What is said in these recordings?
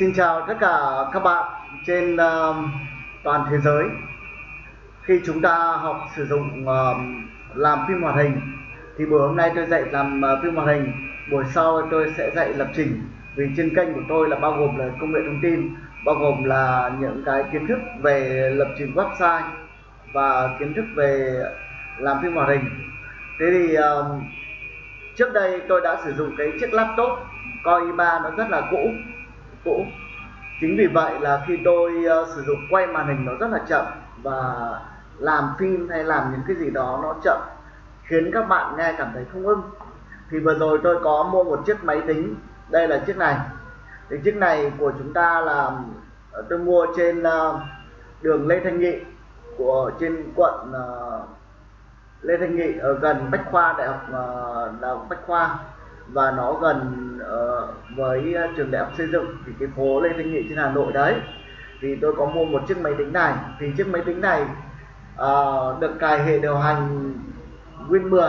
Xin chào tất cả các bạn trên uh, toàn thế giới. Khi chúng ta học sử dụng uh, làm phim hoạt hình thì buổi hôm nay tôi dạy làm uh, phim hoạt hình, buổi sau tôi sẽ dạy lập trình. Vì trên kênh của tôi là bao gồm là công nghệ thông tin, bao gồm là những cái kiến thức về lập trình website và kiến thức về làm phim hoạt hình. Thế thì uh, trước đây tôi đã sử dụng cái chiếc laptop Core i3 nó rất là cũ cũ. Chính vì vậy là khi tôi uh, sử dụng quay màn hình nó rất là chậm và làm phim hay làm những cái gì đó nó chậm khiến các bạn nghe cảm thấy không ưng. Thì vừa rồi tôi có mua một chiếc máy tính. Đây là chiếc này. Thì chiếc này của chúng ta là ờ, tôi mua trên uh, đường Lê Thanh Nghị của trên quận uh, Lê Thanh Nghị ở gần Bách Khoa Đại học uh, Đại học Bách Khoa và nó gần uh, với ờ, trường đại học xây dựng thì cái phố Lê Thanh Nghị trên Hà Nội đấy. Thì tôi có mua một chiếc máy tính này. Thì chiếc máy tính này uh, được cài hệ điều hành Win 10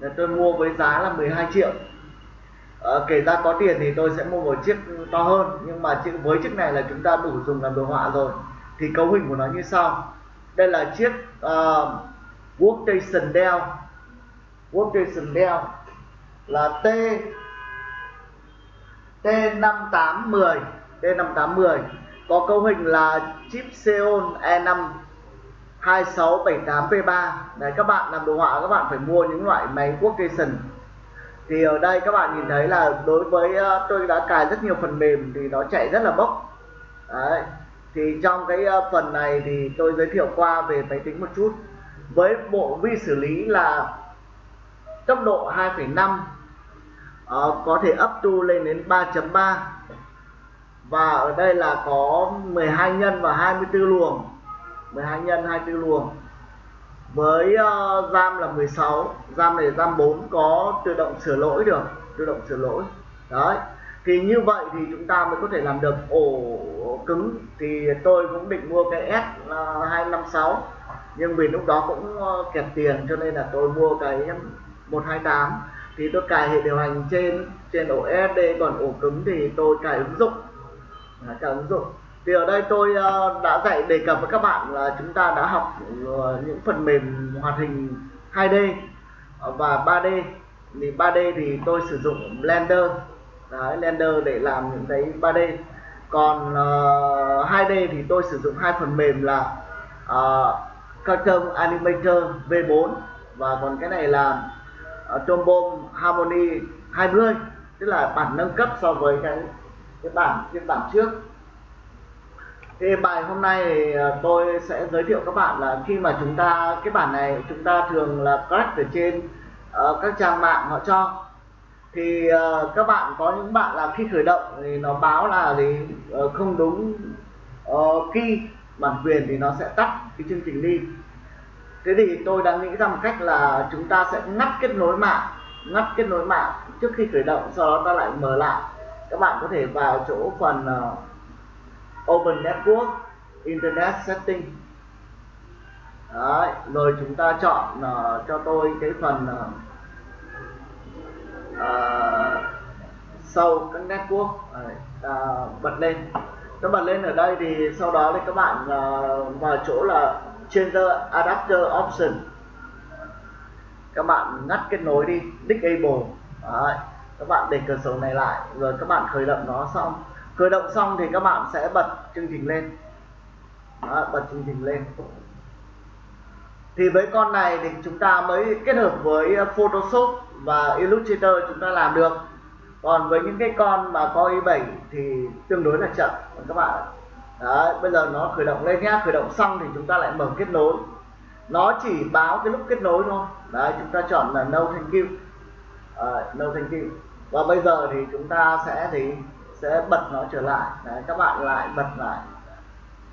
là tôi mua với giá là 12 triệu. Uh, kể ra có tiền thì tôi sẽ mua một chiếc to hơn. Nhưng mà với chiếc này là chúng ta đủ dùng làm đồ họa rồi. Thì cấu hình của nó như sau. Đây là chiếc uh, workstation Dell. Workstation Dell là T. T5810 T5810 có cấu hình là chip Xeon E5 2678P3 Đấy các bạn làm đồ họa các bạn phải mua những loại máy workstation. Thì ở đây các bạn nhìn thấy là đối với ờ, tôi đã cài rất nhiều phần mềm thì nó chạy rất là bốc. Đấy. thì trong cái ờ, phần này thì tôi giới thiệu qua về máy tính một chút. Với bộ vi xử lý là tốc độ 2,5 uh, có thể up to lên đến 3.3 và ở đây là có 12 nhân và 24 luồng. 12 nhân 24 luồng. Với ờ, uh, RAM là 16 RAM này RAM 4 có tự động sửa lỗi được tự động sửa lỗi. Đấy thì như vậy thì chúng ta mới có thể làm được ổ cứng. Thì tôi cũng định mua cái S256 ờ, nhưng vì lúc đó cũng kẹt tiền cho nên là tôi mua cái 128 thì tôi cài hệ điều hành trên trên ổ SSD còn ổ cứng thì tôi cài ứng dụng. À, cài ứng dụng. Thì ở đây tôi uh, đã dạy đề cập với các bạn là chúng ta đã học uh, những phần mềm hoạt hình 2D và 3D thì 3D thì tôi sử dụng Blender. Đấy, Blender để làm những cái 3D còn ờ, uh, 2D thì tôi sử dụng hai phần mềm là ờ, uh, Cartoon Animator V4 và còn cái này là uh, Trombone. Harmony 20 tức là bản nâng cấp so với cái cái bản phiên bản trước. Thì bài hôm nay thì tôi sẽ giới thiệu các bạn là khi mà chúng ta cái bản này chúng ta thường là crack ở trên uh, các trang mạng họ cho. Thì uh, các bạn có những bạn là khi khởi động thì nó báo là thì uh, không đúng uh, key bản quyền thì nó sẽ tắt cái chương trình đi. Thế thì tôi đã nghĩ ra một cách là chúng ta sẽ ngắt kết nối mạng ngắt kết nối mạng trước khi khởi động sau đó ta lại mở lại. Các bạn có thể vào chỗ phần uh, Open Network Internet Setting. Đấy, rồi chúng ta chọn uh, cho tôi cái phần uh, uh, sau các network. Uh, bật lên. Các bật lên ở đây thì sau đó thì các bạn uh, vào chỗ là Changer Adapter Option các bạn ngắt kết nối đi disable Đấy. các bạn để cửa sổ này lại rồi các bạn khởi động nó xong. Khởi động xong thì các bạn sẽ bật chương trình lên. Đó, bật chương trình lên. Thì với con này thì chúng ta mới kết hợp với Photoshop và Illustrator chúng ta làm được. Còn với những cái con mà có i7 thì tương đối là chậm các bạn Đấy, bây giờ nó khởi động lên nhá. Khởi động xong thì chúng ta lại mở kết nối. Nó chỉ báo cái lúc kết nối thôi đấy chúng ta chọn là no thank you. À, no thank you. Và bây giờ thì chúng ta sẽ thì sẽ bật nó trở lại. Đấy, các bạn lại bật lại.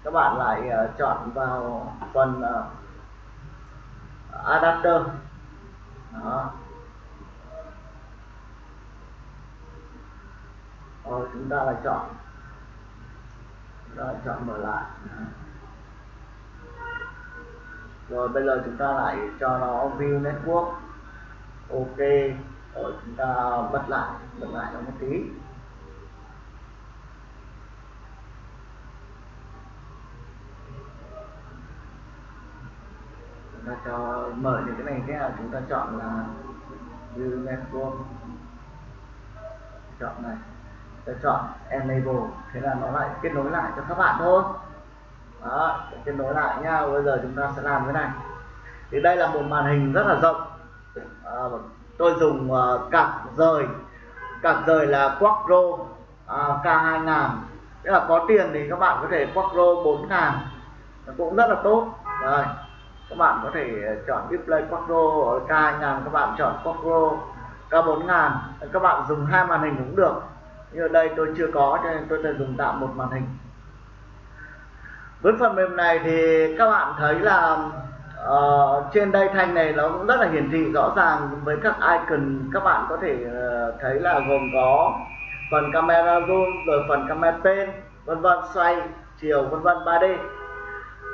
Các bạn lại uh, chọn vào phần uh, adapter. Đó. Rồi chúng ta lại chọn. Rồi chọn mở lại rồi bây giờ chúng ta lại cho nó view network. Ok, rồi chúng ta bật lại bật lại nó một tí. Chúng ta cho, mở những cái này thế là chúng ta chọn là view network. Chọn này. Ta chọn enable, thế là nó lại kết nối lại cho các bạn thôi đó kết nối lại nha bây giờ chúng ta sẽ làm thế này. Thì đây là một màn hình rất là rộng. À, tôi dùng uh, cặp rời. Cặp rời là Quattro uh, K2000 tức là có tiền thì các bạn có thể Quattro 4000 cũng rất là tốt. Rồi các bạn có thể chọn display Quattro ở K2000 các bạn chọn Quattro K4000 các bạn dùng hai màn hình cũng được. Nhưng ở đây tôi chưa có cho nên tôi sẽ dùng tạm một màn hình với phần mềm này thì các bạn thấy là uh, trên đây thanh này nó cũng rất là hiển thị rõ ràng với các icon. Các bạn có thể uh, thấy là gồm có phần camera zoom rồi phần camera pen vân vân xoay chiều vân vân 3D uh,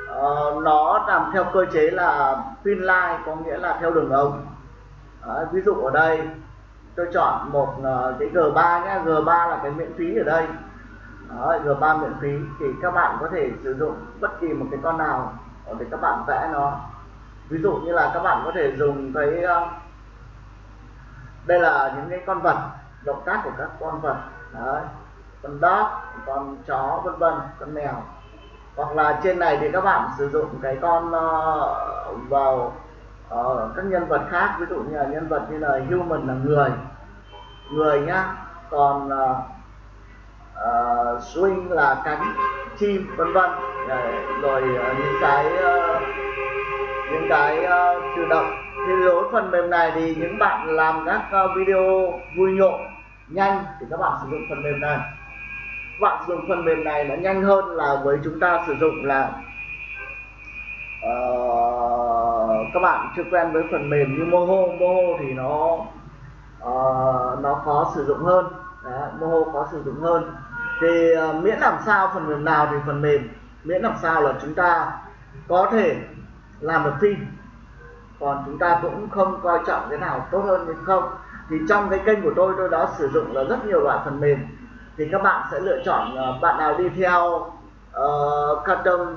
ờ, nó làm theo cơ chế là pin line có nghĩa là theo đường ống. Uh, ví dụ ở đây tôi chọn một uh, cái G3 nhé G3 là cái miễn phí ở đây. Đấy, G3 miễn phí. Thì các bạn có thể sử dụng bất kỳ một cái con nào để các bạn vẽ nó. Ví dụ như là các bạn có thể dùng cái ờ, đây là những cái con vật động tác của các con vật. Đấy. con dog con chó vân vân con mèo. Hoặc là trên này thì các bạn sử dụng cái con uh, vào uh, các nhân vật khác. Ví dụ như là nhân vật như là human là người. Người nhá còn uh, uh, swing là cánh chim vân vân. Rồi uh, những cái uh, những cái uh, tự động. Thì đối phần mềm này thì những bạn làm các uh, video vui nhộn nhanh thì các bạn sử dụng phần mềm này. Các bạn sử dụng phần mềm này nó nhanh hơn là với chúng ta sử dụng là uh, các bạn chưa quen với phần mềm như Moho. Moho thì nó uh, nó khó sử dụng hơn. Đấy, Moho khó sử dụng hơn thì uh, miễn làm sao phần mềm nào thì phần mềm. Miễn làm sao là chúng ta có thể làm được phim. Còn chúng ta cũng không coi trọng cái nào tốt hơn hay không. Thì trong cái kênh của tôi tôi đã sử dụng là rất nhiều loại phần mềm. Thì các bạn sẽ lựa chọn uh, bạn nào đi theo uh, cartoon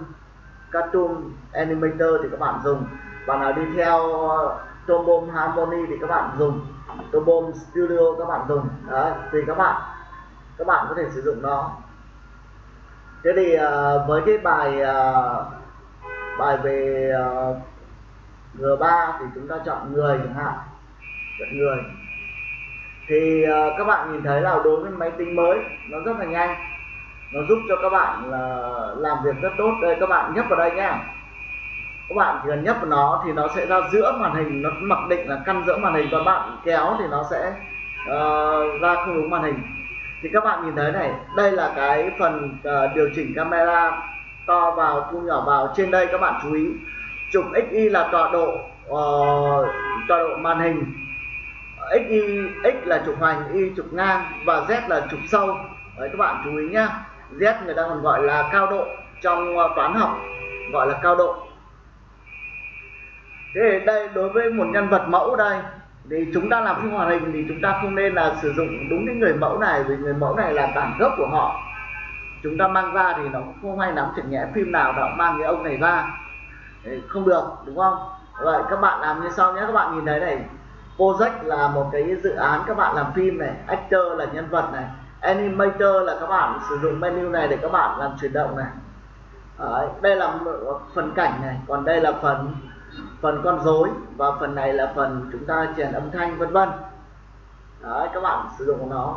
cartoon animator thì các bạn dùng. Bạn nào đi theo uh, Tombom Harmony thì các bạn dùng. Tombom Studio các bạn dùng. Đấy thì các bạn các bạn có thể sử dụng nó. Thế thì uh, với cái bài uh, bài về ờ, uh, G3 thì chúng ta chọn người chẳng hạn chọn người. Thì uh, các bạn nhìn thấy là đối với máy tính mới nó rất là nhanh. Nó giúp cho các bạn là làm việc rất tốt. Đây các bạn nhấp vào đây nhá. Các bạn chỉ cần nhấp vào nó thì nó sẽ ra giữa màn hình nó mặc định là căn giữa màn hình còn bạn kéo thì nó sẽ uh, ra không đúng màn hình thì các bạn nhìn thấy này đây là cái phần uh, điều chỉnh camera to vào thu nhỏ vào. Trên đây các bạn chú ý trục xy là tọa độ uh, tọa độ màn hình. Xy x là trục hoành y trục ngang và z là trục sâu. Đấy các bạn chú ý nhá. Z người ta còn gọi là cao độ trong uh, toán học gọi là cao độ. Thế đây đối với một nhân vật mẫu đây thì chúng ta làm phim hoạt hình thì chúng ta không nên là sử dụng đúng cái người mẫu này vì người mẫu này là bản gốc của họ. Chúng ta mang ra thì nó không hay lắm chẳng nhẽ phim nào nó mang cái ông này ra. Không được đúng không? Vậy các bạn làm như sau nhé các bạn nhìn thấy này. Project là một cái dự án các bạn làm phim này actor là nhân vật này animator là các bạn sử dụng menu này để các bạn làm chuyển động này. Đấy, đây là phần cảnh này còn đây là phần phần con rối và phần này là phần chúng ta truyền âm thanh vân vân. Đấy, các bạn sử dụng nó.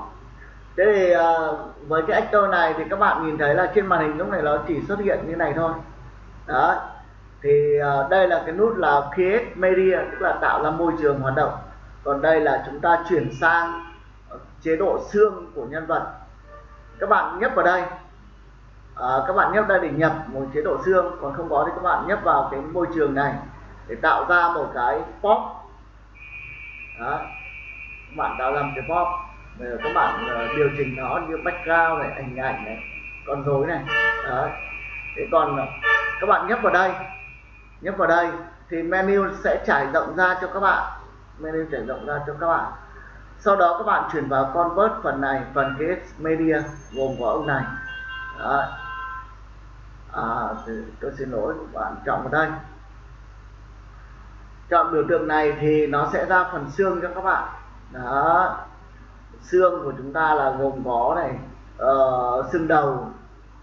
Thế thì uh, với cái actor này thì các bạn nhìn thấy là trên màn hình lúc này nó chỉ xuất hiện như này thôi. Đó thì uh, đây là cái nút là create media tức là tạo ra môi trường hoạt động. Còn đây là chúng ta chuyển sang chế độ xương của nhân vật. Các bạn nhấp vào đây. À, các bạn nhấp đây để nhập một chế độ xương. Còn không có thì các bạn nhấp vào cái môi trường này để tạo ra một cái pop. Đó. Các bạn tạo ra một cái pop. Rồi các bạn uh, điều chỉnh nó như background này ảnh ảnh này con rối này. Đó. Thế còn ờ, các bạn nhấp vào đây. Nhấp vào đây thì menu sẽ trải rộng ra cho các bạn. Menu trải rộng ra cho các bạn. Sau đó các bạn chuyển vào convert phần này phần cái media gồm có ông này. Đó. À, tôi xin lỗi các bạn chọn vào đây chọn biểu tượng này thì nó sẽ ra phần xương cho các bạn. Đó. Xương của chúng ta là gồm có này uh, xương đầu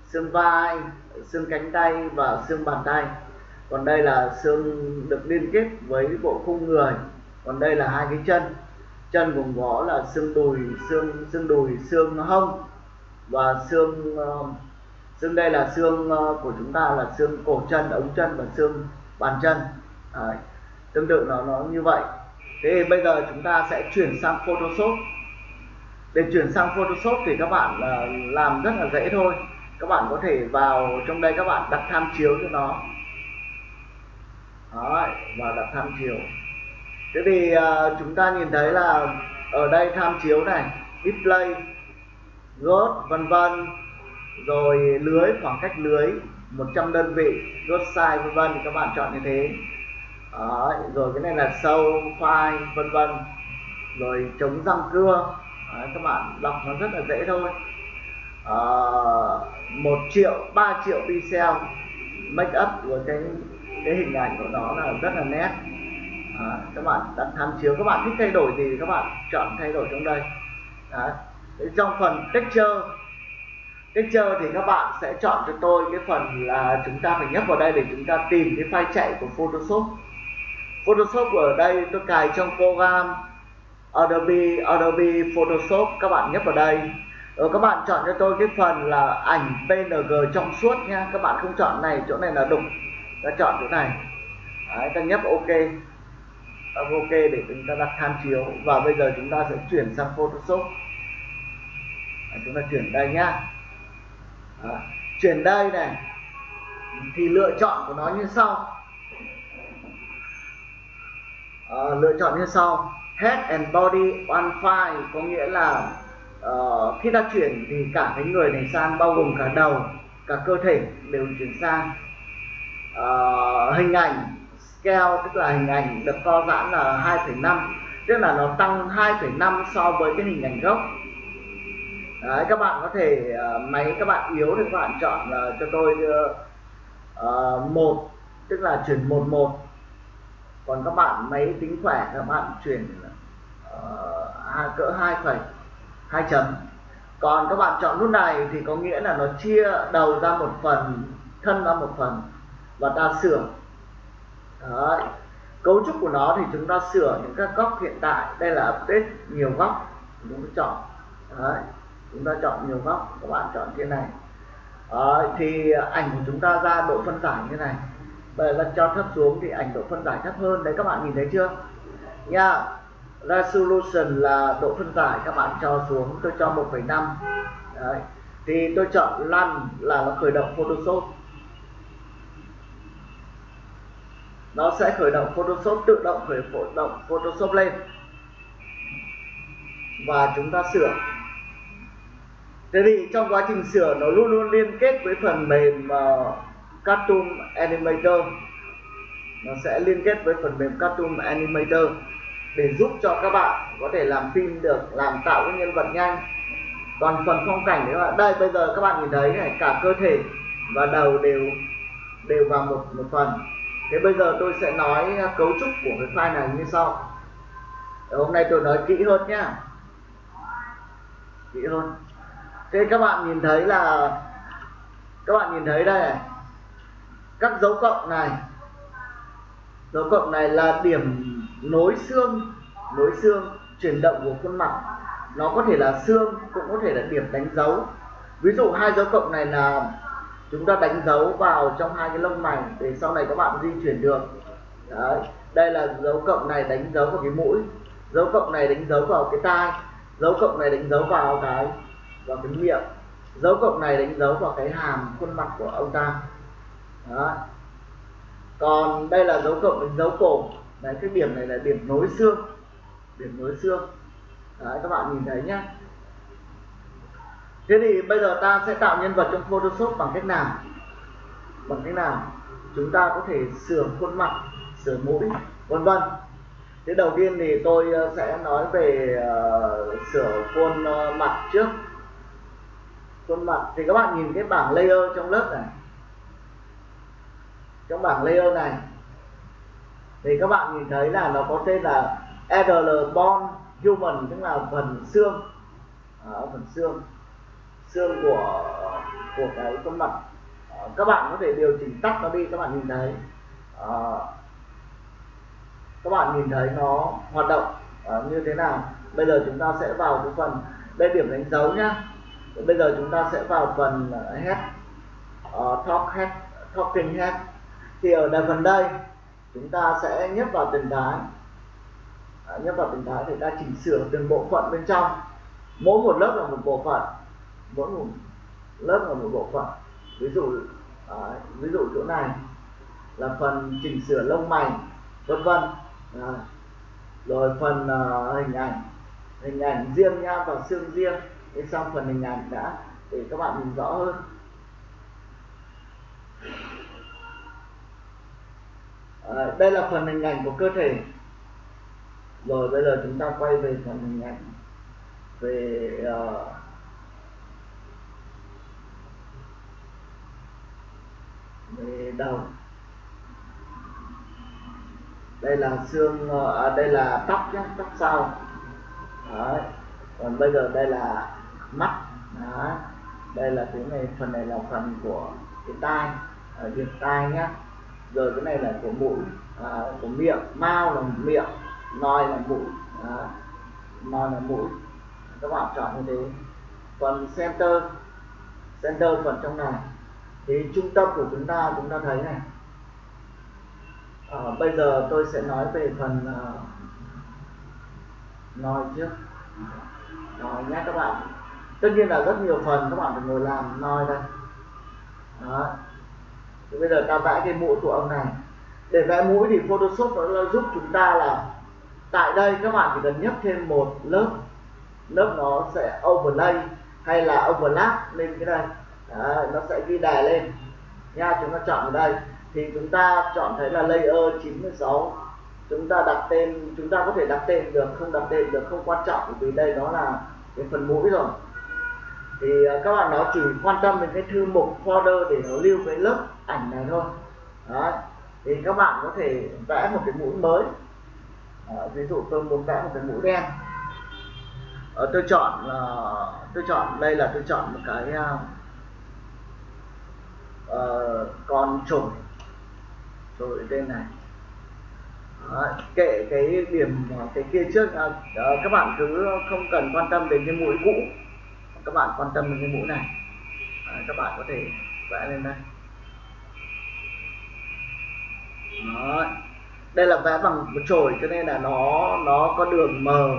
xương vai xương cánh tay và xương bàn tay. Còn đây là xương được liên kết với bộ khung người. Còn đây là hai cái chân. Chân gồm có là xương đùi xương xương đùi xương hông và xương uh, xương đây là xương uh, của chúng ta là xương cổ chân ống chân và xương bàn chân. Đấy tương tự nó nó như vậy. Thế thì bây giờ chúng ta sẽ chuyển sang Photoshop. Để chuyển sang Photoshop thì các bạn uh, làm rất là dễ thôi. Các bạn có thể vào trong đây các bạn đặt tham chiếu cho nó. Đấy, và đặt tham chiếu. Thế thì uh, chúng ta nhìn thấy là ở đây tham chiếu này display gốt vân vân rồi lưới khoảng cách lưới 100 đơn vị gốt size vân vân thì các bạn chọn như thế. Đấy, rồi cái này là sâu file vân vân. Rồi chống răng cưa. Đấy, các bạn đọc nó rất là dễ thôi. Ờ, à, 1 triệu 3 triệu pixel make up của cái cái hình ảnh của nó là rất là nét. À, các bạn đặt tham chiếu. Các bạn thích thay đổi gì thì các bạn chọn thay đổi trong đây. Đấy. trong phần texture texture thì các bạn sẽ chọn cho tôi cái phần là chúng ta phải nhấp vào đây để chúng ta tìm cái file chạy của Photoshop. Photoshop ở đây tôi cài trong program Adobe Adobe Photoshop các bạn nhấp vào đây. Rồi các bạn chọn cho tôi cái phần là ảnh PNG trong suốt nha. Các bạn không chọn này chỗ này là đục. Ta chọn chỗ này. Đấy, ta nhấp OK. Ok để chúng ta đặt tham chiếu. Và bây giờ chúng ta sẽ chuyển sang Photoshop. Đấy, chúng ta chuyển đây nhá. Đấy, chuyển đây này. Thì lựa chọn của nó như sau uh, lựa chọn như sau. Head and body on file có nghĩa là uh, khi ta chuyển thì cả cái người này sang bao gồm cả đầu cả cơ thể đều chuyển sang. Uh, hình ảnh scale tức là hình ảnh được co giãn là 2,5 tức là nó tăng 2,5 so với cái hình ảnh gốc. Đấy, các bạn có thể uh, máy các bạn yếu thì các bạn chọn uh, cho tôi uh, một tức là chuyển một một còn các bạn máy tính khỏe các bạn chuyển uh, ờ, cỡ hai phẩy hai chấm còn các bạn chọn nút này thì có nghĩa là nó chia đầu ra một phần thân ra một phần và ta sửa Đấy. cấu trúc của nó thì chúng ta sửa những các góc hiện tại đây là update nhiều góc chúng ta chọn Đấy. chúng ta chọn nhiều góc các bạn chọn trên này Đấy. thì ảnh của chúng ta ra độ phân giải như này bởi lần cho thấp xuống thì ảnh độ phân giải thấp hơn. Đấy các bạn nhìn thấy chưa? Nha resolution là độ phân giải các bạn cho xuống. Tôi cho 1,5 đấy thì tôi chọn lăn là nó khởi động Photoshop. Nó sẽ khởi động Photoshop tự động khởi động Photoshop lên. Và chúng ta sửa. Thế thì trong quá trình sửa nó luôn luôn liên kết với phần mềm uh, Cartoon Animator. Nó sẽ liên kết với phần mềm Cartoon Animator để giúp cho các bạn có thể làm phim được, làm tạo cái nhân vật nhanh. Còn phần phong cảnh các bạn, đây, bây giờ các bạn nhìn thấy này, cả cơ thể và đầu đều đều vào một một phần. Thế bây giờ tôi sẽ nói cấu trúc của cái file này như sau. Hôm nay tôi nói kỹ hơn nhá. Kỹ hơn. Thế các bạn nhìn thấy là, các bạn nhìn thấy đây này các dấu cộng này. Dấu cộng này là điểm nối xương nối xương chuyển động của khuôn mặt. Nó có thể là xương, cũng có thể là điểm đánh dấu. Ví dụ hai dấu cộng này là chúng ta đánh dấu vào trong hai cái lông mày để sau này các bạn di chuyển được. Đấy. đây là dấu cộng này đánh dấu vào cái mũi. Dấu cộng này đánh dấu vào cái tai. Dấu cộng này đánh dấu vào cái vào cái miệng. Dấu cộng này đánh dấu vào cái hàm khuôn mặt của ông ta. Đó. còn đây là dấu cộng với dấu cổ đấy cái điểm này là điểm nối xương. Điểm nối xương. Đấy các bạn nhìn thấy nhá. Thế thì bây giờ ta sẽ tạo nhân vật trong Photoshop bằng cách nào? Bằng cách nào? Chúng ta có thể sửa khuôn mặt sửa mũi vân vân. Thế đầu tiên thì tôi ờ, sẽ nói về uh, sửa khuôn uh, mặt trước. Khuôn mặt. Thì các bạn nhìn cái bảng layer trong lớp này trong bảng layer này thì các bạn nhìn thấy là nó có tên là RL Bond Human tức là phần xương. À, phần xương. Xương của của cái khuôn mặt. À, các bạn có thể điều chỉnh tắt nó đi các bạn nhìn thấy. À, các bạn nhìn thấy nó hoạt động à, như thế nào. Bây giờ chúng ta sẽ vào cái phần đây điểm đánh dấu nhá. Bây giờ chúng ta sẽ vào phần à, head à, uh, talk head talking head thì ở đây phần đây chúng ta sẽ nhấp vào từng cái à, nhấp vào từng cái để ta chỉnh sửa từng bộ phận bên trong. Mỗi một lớp là một bộ phận. Mỗi một lớp là một bộ phận. Ví dụ à, ví dụ chỗ này là phần chỉnh sửa lông mày vân vân. À, rồi phần à, hình ảnh. Hình ảnh riêng nha và xương riêng. Thì xong phần hình ảnh đã để các bạn nhìn rõ hơn à, đây là phần hình ảnh của cơ thể. Rồi bây giờ chúng ta quay về phần hình ảnh về uh, về đầu. Đây là xương ờ, à, đây là tóc nhé tóc sau. Đấy. còn bây giờ đây là mắt. Đấy. đây là cái này phần này là phần của cái tai ở việc tai nhé rồi cái này là của mũi à, của miệng. Mao là miệng nòi là mũi à, nói là mũi. Các bạn chọn như thế. Phần center center phần trong này thì trung tâm của chúng ta chúng ta thấy này. À, bây giờ tôi sẽ nói về phần à, uh, nói trước. Nói nhé các bạn. Tất nhiên là rất nhiều phần các bạn phải ngồi làm nói đây. Đó thì bây giờ ta vẽ cái mũi của ông này. Để vẽ mũi thì Photoshop nó giúp chúng ta là tại đây các bạn chỉ cần nhấp thêm một lớp lớp nó sẽ overlay hay là overlap lên cái đây. Đấy, nó sẽ ghi đè lên. Nha chúng ta chọn ở đây. Thì chúng ta chọn thấy là layer 96 chúng ta đặt tên chúng ta có thể đặt tên được không đặt tên được không quan trọng vì đây đó là cái phần mũi rồi thì ờ, các bạn nó chỉ quan tâm đến cái thư mục folder để nó lưu cái lớp ảnh này thôi. Đấy. thì các bạn có thể vẽ một cái mũi mới. À, ví dụ tôi muốn vẽ một cái mũi đen. À, tôi chọn là, tôi chọn đây là tôi chọn một cái uh, con trùng rồi tên này. Đấy, kệ cái điểm cái kia trước à, các bạn cứ không cần quan tâm đến cái mũi cũ các bạn quan tâm đến cái mũi này. À, các bạn có thể vẽ lên đây. Đó. đây là vẽ bằng một chổi cho nên là nó nó có đường mờ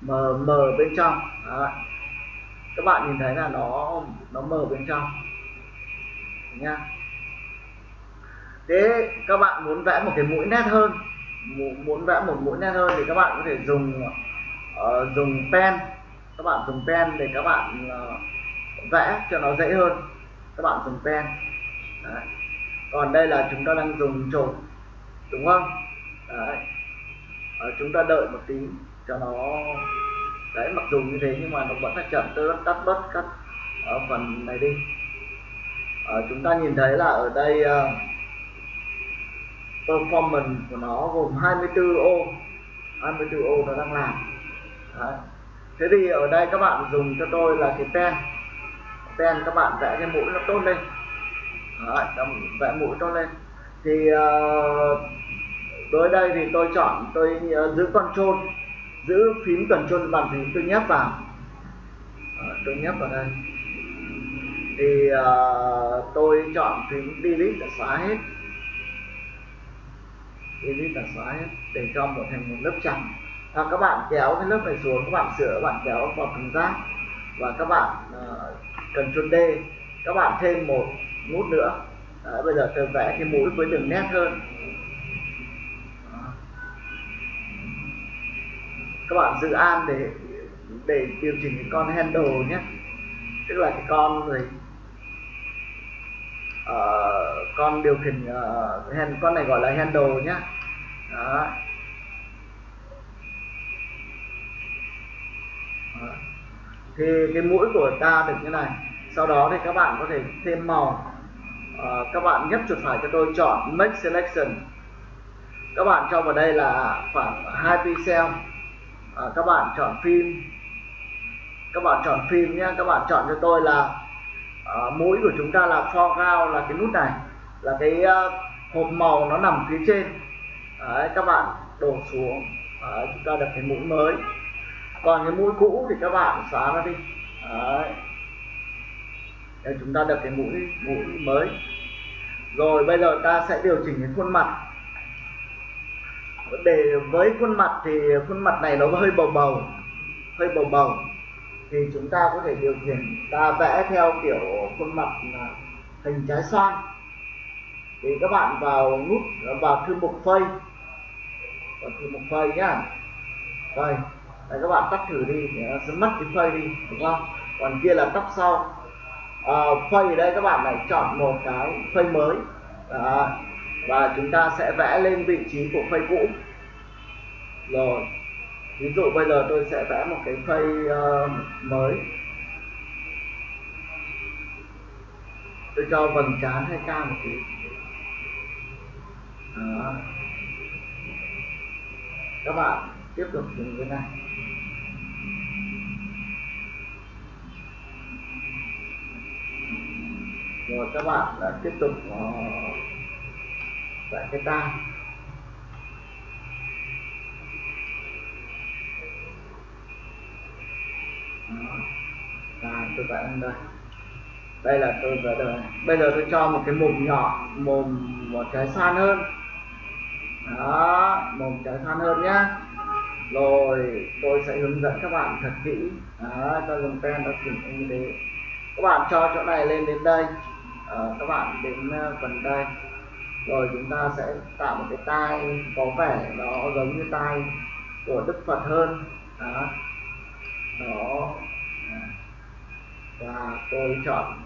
mờ mờ bên trong. Đó. các bạn nhìn thấy là nó nó mờ bên trong. Nha thế các bạn muốn vẽ một cái mũi nét hơn muốn vẽ một mũi nét hơn thì các bạn có thể dùng uh, dùng pen các bạn dùng pen để các bạn uh, vẽ cho nó dễ hơn các bạn dùng pen Đấy. còn đây là chúng ta đang dùng trộn đúng không Đấy. À, chúng ta đợi một tí cho nó đấy mặc dù như thế nhưng mà nó vẫn là chậm tôi tắt bớt cắt ở ờ, phần này đi à, chúng ta nhìn thấy là ở đây uh, performance của nó gồm 24 ô 24 ô nó đang làm Đấy thế thì ở đây các bạn dùng cho tôi là cái pen. Pen các bạn vẽ cái mũi nó tốt lên. Đấy, vẽ mũi tốt lên. Thì uh, đối đây thì tôi chọn tôi uh, giữ control giữ phím control bàn phím tôi nhấp vào. Uh, tôi nhấp vào đây. Thì uh, tôi chọn phím delete để xóa hết. Delete là xóa hết để cho một thành một lớp trắng hoặc các bạn kéo cái lớp này xuống các bạn sửa các bạn kéo vào thùng giác và các bạn uh, cần chôn D các bạn thêm một nút nữa. Đấy, bây giờ tôi vẽ cái mũi với đường nét hơn. Các bạn giữ an để để điều chỉnh cái con handle nhé. Tức là cái con này uh, ờ, con điều khiển uh, hand, con này gọi là handle nhá đó. Đó thì cái mũi của ta được như này. Sau đó thì các bạn có thể thêm màu. À, các bạn nhấp chuột phải cho tôi chọn make selection. Các bạn cho vào đây là khoảng hai pixel à, ờ, các bạn chọn phim. Các bạn chọn phim nhé. Các bạn chọn cho tôi là à, mũi của chúng ta là foreground là cái nút này. Là cái à, hộp màu nó nằm phía trên. Đấy, các bạn đổ xuống. Đấy, chúng ta được cái mũi mới còn cái mũi cũ thì các bạn xóa nó đi. Đấy. Để chúng ta đặt cái mũi mũi mới. Rồi bây giờ ta sẽ điều chỉnh cái khuôn mặt. Để với khuôn mặt thì khuôn mặt này nó hơi bầu bầu, hơi bầu bầu. Thì chúng ta có thể điều chỉnh, ta vẽ theo kiểu khuôn mặt hình trái xoan thì các bạn vào nút, vào thư mục phây. Vào thư mục phây nhá. Đây. Đấy, các bạn tắt thử đi để nó sẽ mất cái phây đi đúng không? Còn kia là tóc sau. À, phây ở đây các bạn lại chọn một cái phây mới. Đó. và chúng ta sẽ vẽ lên vị trí của phây cũ. Rồi. Ví dụ bây giờ tôi sẽ vẽ một cái phây uh, mới. Tôi cho vầng trán hơi cao một tí. Đó. các bạn tiếp tục dùng cái này. Rồi các bạn là tiếp tục ờ, giải cái tai à, tôi vẽ lên đây. Đây là tôi vẽ đây bây giờ tôi cho một cái mồm nhỏ mồm một trái san hơn. Đó mồm trái san hơn nhá. Rồi tôi sẽ hướng dẫn các bạn thật kỹ. Đó cho dùng pen đã chỉnh như thế các bạn cho chỗ này lên đến đây à, các bạn đến ờ, phần đây. Rồi chúng ta sẽ tạo một cái tai có vẻ nó giống như tai của đức phật hơn. Đó. Đó. Và tôi chọn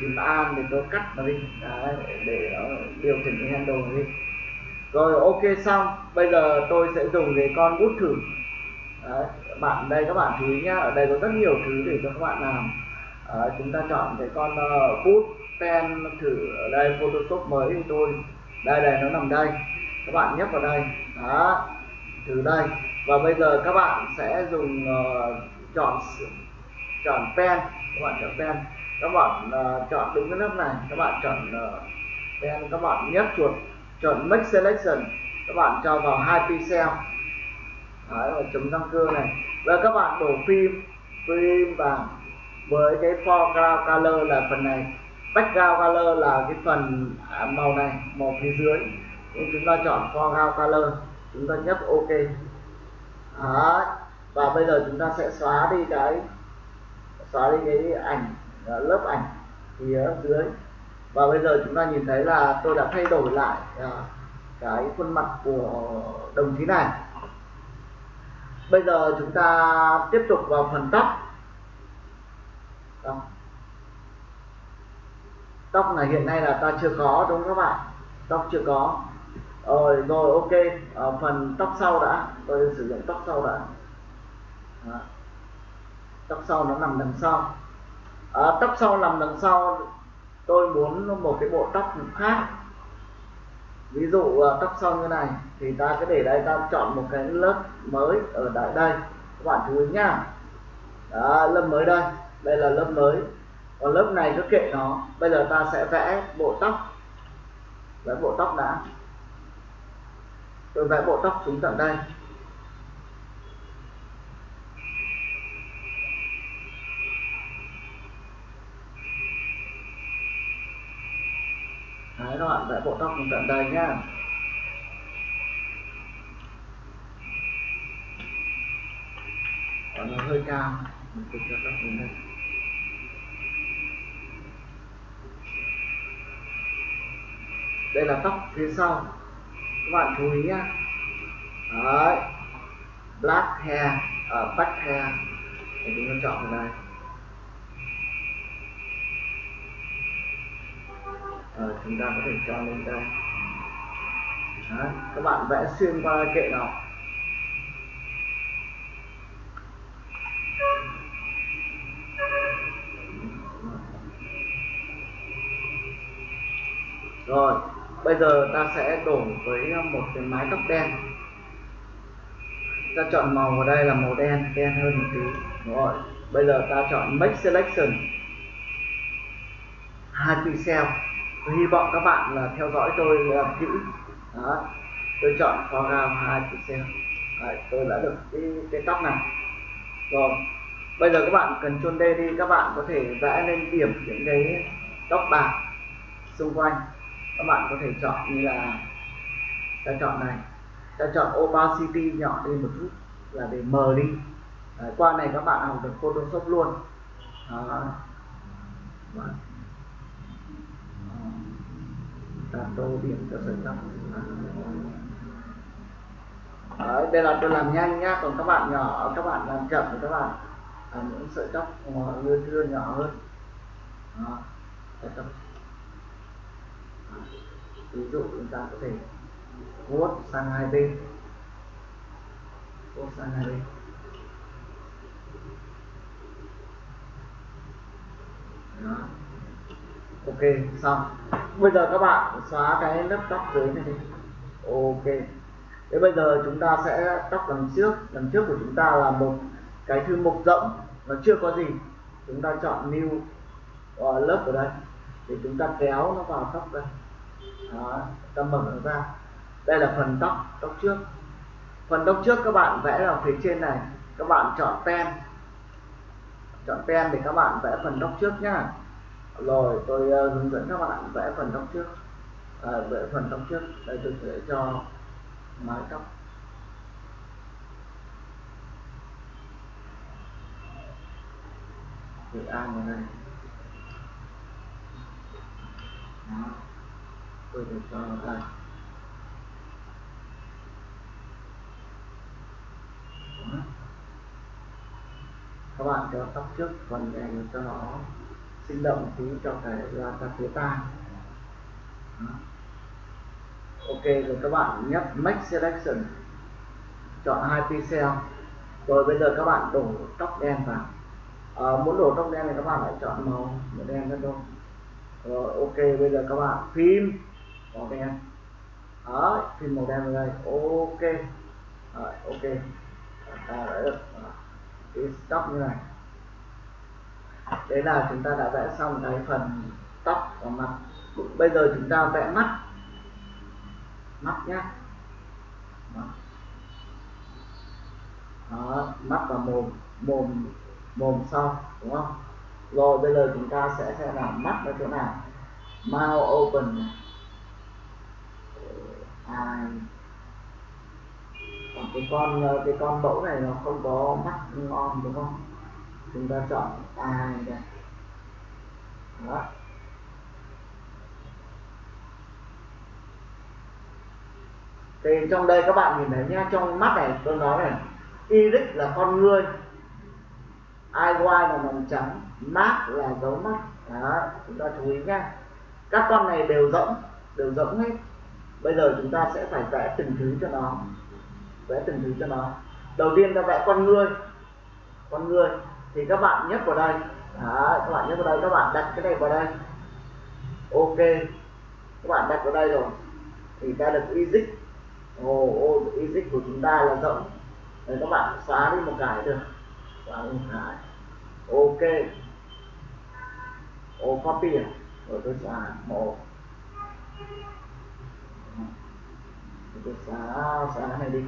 chìm an để tôi cắt nó đi. Đấy, để nó điều chỉnh cái handle đi. Rồi ok xong. Bây giờ tôi sẽ dùng cái con bút thử. Đấy, bạn đây các bạn chú ý nhá. Ở đây có rất nhiều thứ để cho các bạn làm à, chúng ta chọn cái con uh, pen thử ở đây photoshop mới của tôi đây này nó nằm đây. Các bạn nhấp vào đây. Đó từ đây. Và bây giờ các bạn sẽ dùng uh, chọn chọn pen. Các bạn chọn pen. Các bạn uh, chọn đúng cái lớp này. Các bạn chọn uh, pen. Các bạn nhấp chuột. Chọn make selection. Các bạn cho vào hai pixel. Đấy, và chấm răng cưa này. Và các bạn đổ phim. Phim vàng với cái foreground color là phần này. Background color là cái phần à, màu này, màu phía dưới. Nên chúng ta chọn foreground color. Chúng ta nhấp ok. Đó. và bây giờ chúng ta sẽ xóa đi cái, xóa đi cái ảnh à, lớp ảnh phía dưới. Và bây giờ chúng ta nhìn thấy là tôi đã thay đổi lại à, cái khuôn mặt của đồng chí này. Bây giờ chúng ta tiếp tục vào phần tóc tóc. Tóc này hiện nay là ta chưa có đúng không các bạn? Tóc chưa có. Rồi rồi ok. Ở phần tóc sau đã. Tôi sử dụng tóc sau đã. Đó. tóc sau nó nằm đằng sau. À, tóc sau nằm đằng sau tôi muốn một cái bộ tóc khác. Ví dụ ờ, tóc sau như này thì ta cứ để đây ta chọn một cái lớp mới ở tại đây. Các bạn chú ý nhá đó, lớp mới đây đây là lớp mới. Còn lớp này cứ kệ nó. Bây giờ ta sẽ vẽ bộ tóc. Vẽ bộ tóc đã. Tôi vẽ bộ tóc xuống tận đây. Đấy, các bạn vẽ bộ tóc xuống tận đây nhá. Còn nó hơi cao. Mình cứ cho tóc xuống đây. Đây là tóc phía sau. Các bạn chú ý nhá. Đấy. Black hair ở uh, back hair. Thì chúng ta chọn vào đây. Ờ, chúng ta có thể cho lên đây. Đấy, các bạn vẽ xuyên qua kệ nào rồi bây giờ ta sẽ đổ với ờ, một cái mái tóc đen. Ta chọn màu ở đây là màu đen đen hơn một tí đúng rồi. Bây giờ ta chọn make selection. Hai pixel tôi hy vọng các bạn là theo dõi tôi làm kỹ. Đó. Tôi chọn foreground hai pixel Đấy, tôi đã được cái, cái tóc này. Rồi. Bây giờ các bạn cần chôn đây đi các bạn có thể vẽ lên điểm những cái tóc bạc xung quanh các bạn có thể chọn như là ta chọn này. Ta chọn opacity nhỏ đi một chút là để mờ đi. Đấy, qua này các bạn học được Photoshop luôn. Đó. đặt tô điểm cho sợi tóc Đấy, đây là tôi làm nhanh nhá còn các bạn nhỏ các bạn làm chậm thì các bạn làm những sợi tóc lưa thưa nhỏ hơn. Đó, sợi tóc ví dụ chúng ta có thể vuốt sang hai bên. Vuốt sang hai bên. Đó. ok xong. Bây giờ các bạn xóa cái lớp tóc dưới này đi. Ok. Thế bây giờ chúng ta sẽ tóc đằng trước. Đằng trước của chúng ta là một cái thư mục rộng. Nó chưa có gì. Chúng ta chọn new uh, lớp ở đây. Thì chúng ta kéo nó vào tóc đây đó, ta mở nó ra. Đây là phần tóc tóc trước. Phần tóc trước các bạn vẽ vào phía trên này. Các bạn chọn pen. Chọn pen để các bạn vẽ phần tóc trước nhá. Rồi tôi uh, hướng dẫn các bạn vẽ phần tóc trước. À, vẽ phần tóc trước. Đây tôi sẽ cho mái tóc. Dự an vào đây. Đó tôi được cho đây các bạn cho tóc trước phần này cho nó sinh động tí cho cái ra ta phía tai ok rồi các bạn nhấp make selection. Chọn hai pixel. Rồi bây giờ các bạn đổ tóc đen vào. À, muốn đổ tóc đen thì các bạn lại chọn màu màu đen đó thôi. Rồi ok bây giờ các bạn phim màu đen đó, phim màu đen vào đây. Ok. Rồi, ok. Ta đã được à, cái tóc như này. Đấy là chúng ta đã vẽ xong cái phần tóc và mặt. Bây giờ chúng ta vẽ mắt. Mắt nhá. Đó. Mắt và mồm. Mồm mồm sau, đúng không? Rồi, bây giờ chúng ta sẽ xem là mắt ở chỗ nào. Mouth open hai còn cái con ờ, cái con mẫu này nó không có mắt ngon, đúng không? Chúng ta chọn ai đây? Đó. Thì trong đây các bạn nhìn thấy nhá, trong mắt này tôi nói này, iris là con ngươi eye là màu trắng mắt là dấu mắt. Đó, chúng ta chú ý nhá. Các con này đều rỗng đều rỗng hết bây giờ chúng ta sẽ phải vẽ từng thứ cho nó. Vẽ từng thứ cho nó. Đầu tiên ta vẽ con người con người thì các bạn nhấp vào đây. Đó, các bạn nhấp vào đây. Các bạn đặt cái này vào đây. Ok. Các bạn đặt vào đây rồi. Thì ta được easy ồ oh, oh, easy của chúng ta là rộng. Đấy, các bạn xóa đi một cái được. Xóa đi một cái. Ok. Ô copy à? rồi tôi xóa. Một tôi xóa xóa này đi.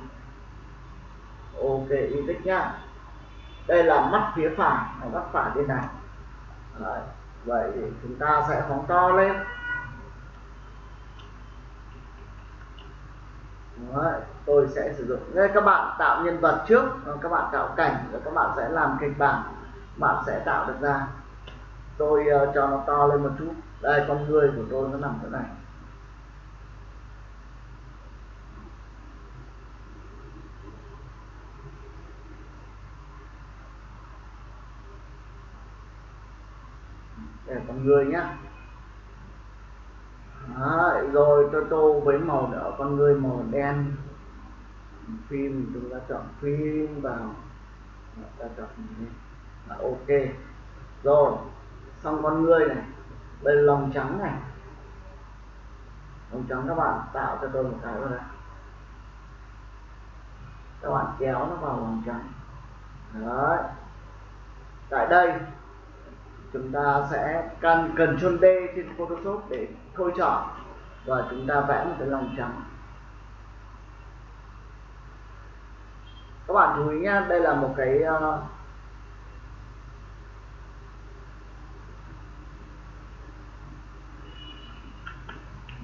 Ok easy nhá. Đây là mắt phía phải mắt phải bên này. Đấy. vậy thì chúng ta sẽ phóng to lên. Đấy. tôi sẽ sử dụng. Đây các bạn tạo nhân vật trước các bạn tạo cảnh rồi các bạn sẽ làm kịch bản. Bạn sẽ tạo được ra. Tôi uh, cho nó to lên một chút. Đây con người của tôi nó nằm chỗ này để con người nhá. Đấy, rồi tôi tô với màu đỏ con người màu đen. Phim chúng ta chọn phim vào. Ta chọn à, ok. Rồi xong con người này. Đây lòng trắng này. Lòng trắng các bạn tạo cho tôi một cái vào đây các bạn kéo nó vào lòng trắng. Đấy. Tại đây chúng ta sẽ cần cần chôn D trên Photoshop để thôi chọn và chúng ta vẽ một cái lòng trắng. Các bạn chú ý nhé đây là một cái uh,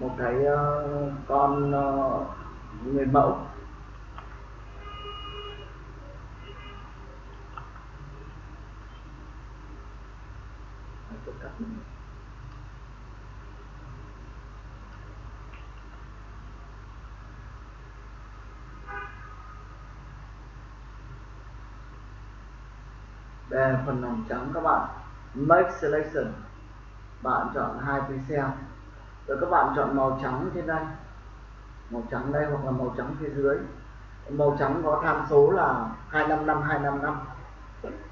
một cái uh, con uh, người mẫu. Phần lòng trắng các bạn. Make selection. Bạn chọn hai pixel rồi các bạn chọn màu trắng trên đây. Màu trắng đây hoặc là màu trắng phía dưới. Màu trắng có tham số là 255 255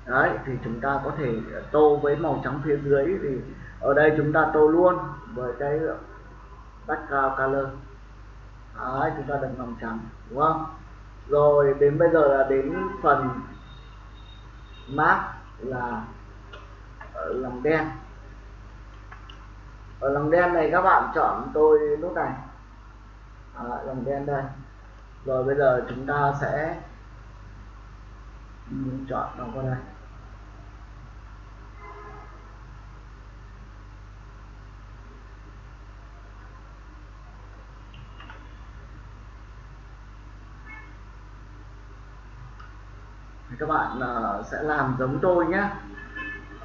đấy, thì chúng ta có thể tô với màu trắng phía dưới thì ở đây chúng ta tô luôn với cái background color. Đấy, chúng ta đặt màu trắng, đúng không? Rồi đến bây giờ là đến phần mask là ở lòng đen. Ở lòng đen này các bạn chọn tôi lúc này. À, lòng đen đây. Rồi bây giờ chúng ta sẽ chọn nó qua đây. Các bạn uh, sẽ làm giống tôi nhé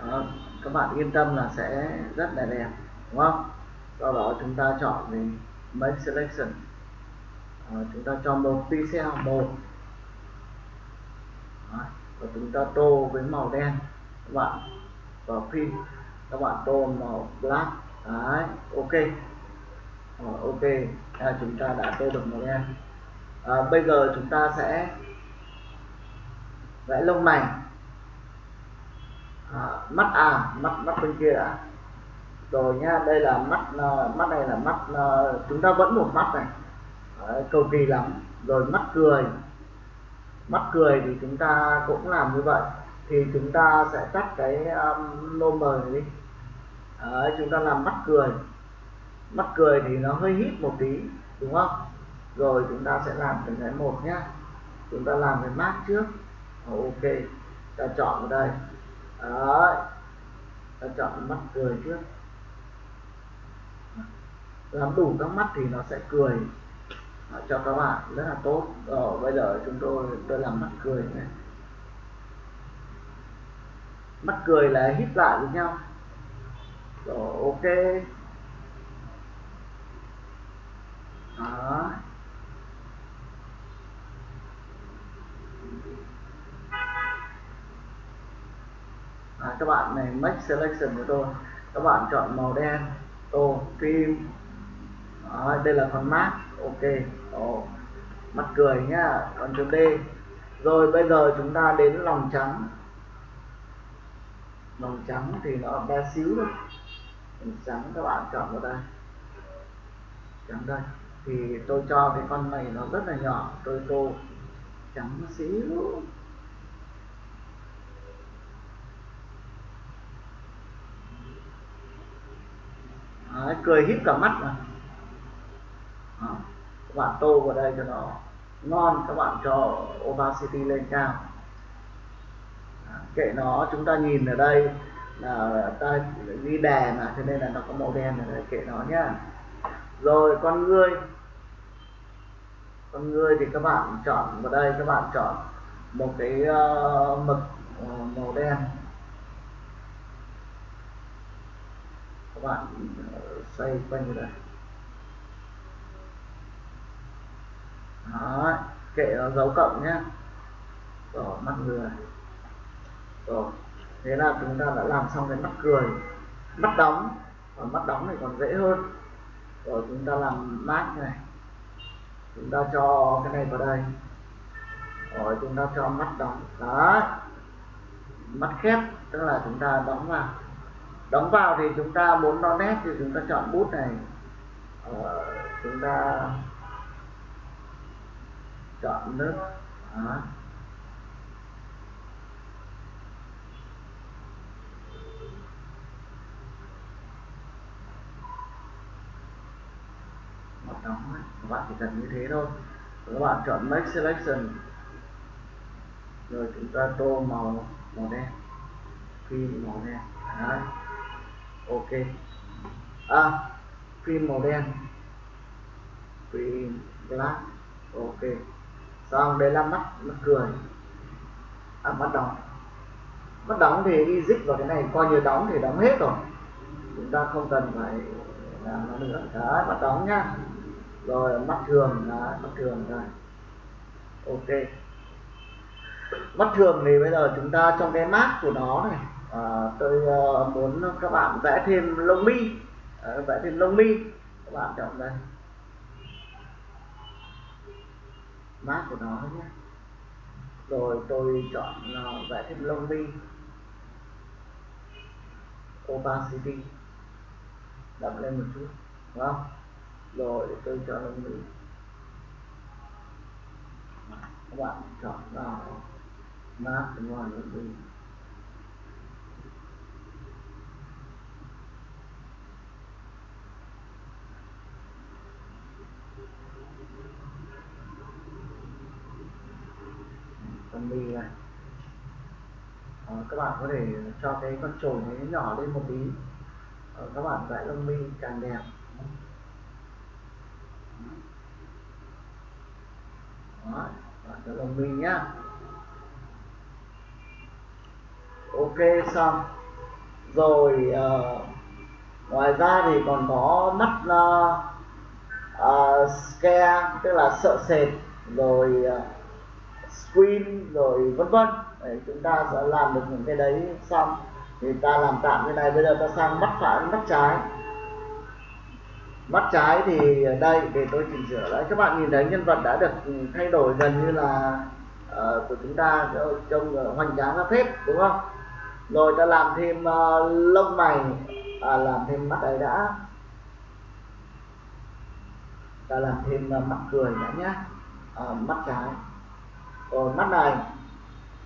uh, các bạn yên tâm là sẽ rất là đẹp đúng không? Sau đó chúng ta chọn về make selection. Uh, chúng ta cho một pixel một và chúng ta tô với màu đen các bạn. Và phim các bạn tô màu black. Đấy ok. Rồi, ok. À, chúng ta đã tô được màu đen. À, bây giờ chúng ta sẽ vẽ lông mày. À, mắt à mắt mắt bên kia đã. Rồi nhá đây là mắt à, mắt này là mắt à, chúng ta vẫn một mắt này. Đấy, cầu kỳ lắm. Rồi mắt cười. Mắt cười thì chúng ta cũng làm như vậy. Thì chúng ta sẽ tắt cái um, mờ này đi. Đấy, chúng ta làm mắt cười. Mắt cười thì nó hơi hít một tí đúng không? Rồi chúng ta sẽ làm từng cái một nhá. Chúng ta làm cái mát trước ok, ta chọn vào đây. Đấy. ta chọn mắt cười trước. Làm đủ các mắt thì nó sẽ cười. Cho các bạn, rất là tốt. Rồi, bây giờ chúng tôi tôi làm mắt cười này. Mắt cười là hít lại với nhau. Rồi, ok. Đó. À, các bạn này make selection của tôi. Các bạn chọn màu đen tô phim à, đây là phần mát ok. Ồ, mặt cười nhá. Còn chấm D. Rồi bây giờ chúng ta đến lòng trắng. Lòng trắng thì nó bé xíu thôi. Lòng trắng các bạn chọn vào đây. Trắng đây. Thì tôi cho cái con này nó rất là nhỏ. Tôi tô trắng xíu. Đấy, cười híp cả mắt mà à, các bạn tô vào đây cho nó ngon các bạn cho opacity lên cao. À, kệ nó chúng ta nhìn ở đây là ta ghi đè mà cho nên là nó có màu đen ở đây kệ nó nhá. Rồi con ngươi. Con ngươi thì các bạn chọn vào đây các bạn chọn một cái uh, mực ờ, màu đen. Các bạn xoay quanh như đây đó, kệ nó dấu cộng nhé rồi mắt người. Rồi thế là chúng ta đã làm xong cái mắt cười. Mắt đóng. Và mắt đóng này còn dễ hơn. Rồi chúng ta làm mát này. Chúng ta cho cái này vào đây. Rồi chúng ta cho mắt đóng. Đó. Mắt khép, tức là chúng ta đóng vào đóng vào thì chúng ta muốn nó nét thì chúng ta chọn bút này. Ờ, chúng ta chọn nước. Đó. mặt đóng ấy. các bạn chỉ cần như thế thôi. Các bạn chọn make selection. Rồi chúng ta tô màu màu đen. Khi màu đen. Đấy ok. À phim màu đen. Phim black. Ok. Xong đây là mắt mắt cười? À mắt đóng mắt đóng thì đi dích vào cái này coi như đóng thì đóng hết rồi. Chúng ta không cần phải làm nó nữa. Đấy mắt đóng nhá. Rồi mắt thường. Đấy, mắt thường rồi ok. Mắt thường thì bây giờ chúng ta trong cái mát của nó này à, tôi uh, muốn các bạn vẽ thêm lông mi. À, vẽ thêm lông mi. Các bạn chọn đây. Mát của nó nhé. Rồi tôi chọn uh, vẽ thêm lông mi. Opacity. Đậm lên một chút đúng không? Rồi để tôi cho lông mi. Các bạn chọn vào mát đúng rồi lông mi con mi này à, các bạn có thể cho cái con trồn ấy nhỏ lên một tí. À, các bạn vẽ lông mi càng đẹp. Đó bạn cho lông mi nhá. Ok xong. Rồi uh, ngoài ra thì còn có mắt uh, ờ, uh, scare tức là sợ sệt rồi uh, screen rồi vân vân đấy, chúng ta sẽ làm được những cái đấy xong thì ta làm tạm cái này. Bây giờ ta sang mắt phải mắt trái. Mắt trái thì ở đây để tôi chỉnh sửa lại. Các bạn nhìn thấy nhân vật đã được thay đổi gần như là uh, của chúng ta ờ, trông hoành tráng ra phết đúng không? Rồi ta làm thêm uh, lông mày à, làm thêm mắt ấy đã. Ta làm thêm uh, mặt cười đã nhé à, mắt trái. Còn mắt này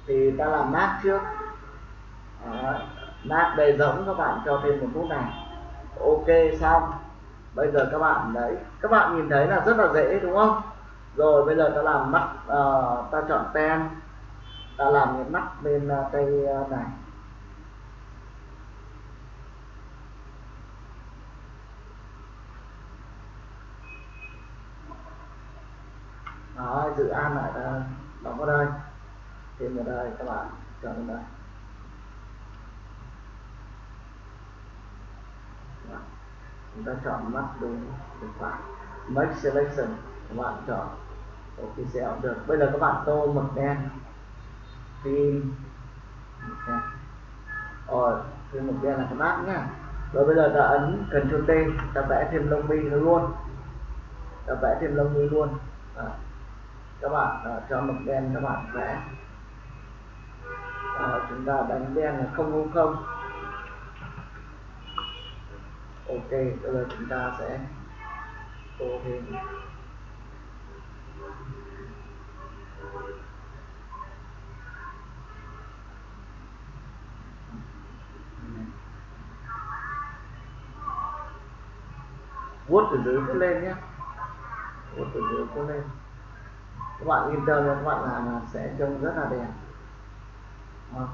thì ta làm mát trước. Đó. mát bề giống các bạn cho thêm một phút này. Ok xong. Bây giờ các bạn đấy các bạn nhìn thấy là rất là dễ đúng không? Rồi bây giờ ta làm mắt uh, ta chọn pen. Ta làm cái mắt bên uh, tay uh, này. Đó, dự án lại đóng vào đây thêm vào đây các bạn chọn lên đây chúng ta chọn mắt đúng được phải make selection các bạn chọn. Ok sẽ được. Bây giờ các bạn tô mực đen. Phim đen. Rồi thêm mực đen là cái mát nhá. Rồi bây giờ ta ấn Ctrl T ta vẽ thêm lông mi nó luôn. Ta vẽ thêm lông mi luôn. À. các bạn à, cho mực đen các bạn vẽ à, chúng ta đánh đen là không không không. Ok bây giờ chúng ta sẽ tô thêm. Vuốt từ dưới cứ lên nhé. Vuốt từ dưới cứ lên. Các bạn yên tâm các bạn làm là sẽ trông rất là đẹp. Ờ.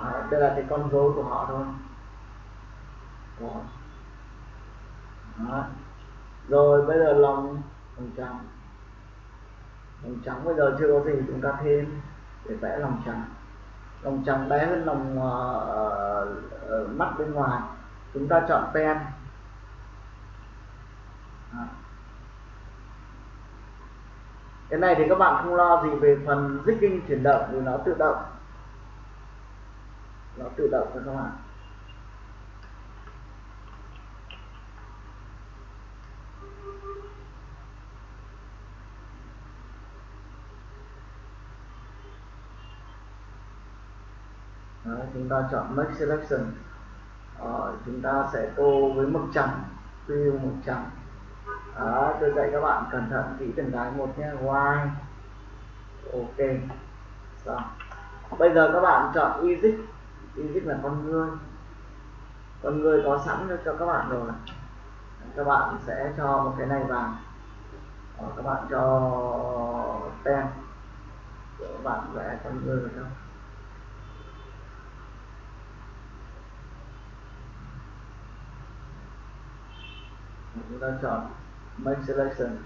À, đây là cái con dấu của họ thôi. Đó. Đó. rồi bây giờ lòng lòng trắng. Lòng trắng bây giờ chưa có gì chúng ta thêm để vẽ lòng trắng. Lòng trắng bé hơn lòng uh, uh, mắt bên ngoài. Chúng ta chọn pen Đó cái này thì các bạn không lo gì về phần zigging chuyển động vì nó tự động. Nó tự động cho các bạn. Đấy, chúng ta chọn make selection. Ờ, chúng ta sẽ tô với mực trắng fill mực trắng đó tôi dạy các bạn cẩn thận kỹ từng cái một nhé. Why ok. Xong. Bây giờ các bạn chọn Easy Easy là con người. Con người có sẵn cho các bạn rồi. Các bạn sẽ cho một cái này vào. Đó, các bạn cho pen các bạn vẽ con người vào trong. Chúng ta chọn main selection.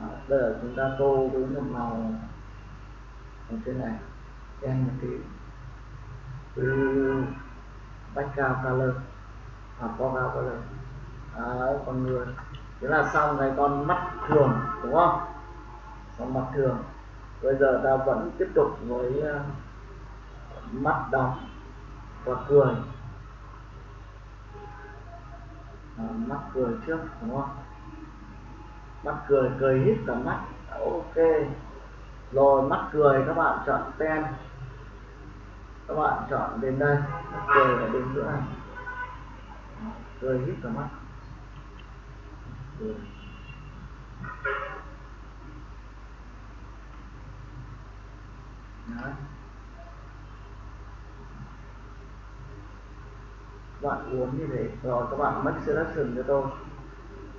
À, bây giờ chúng ta tô với một màu ở trên này. Đen một tí. Ừ, background color. À, Hoặc foreground color. Đấy, con người. Thế là xong cái con mắt thường đúng không? Con mắt thường. Bây giờ ta vẫn tiếp tục với uh, mắt đóng và cười. À, mắt cười trước đúng không? Mắt cười cười hít cả mắt. Ok. Rồi, mắt cười, các bạn chọn pen. Các bạn chọn đến đây. Mắt cười ở đến giữa này. Cười hít cả mắt. Cười. Đấy. bạn uống như thế. Rồi, các bạn mất selection cho tôi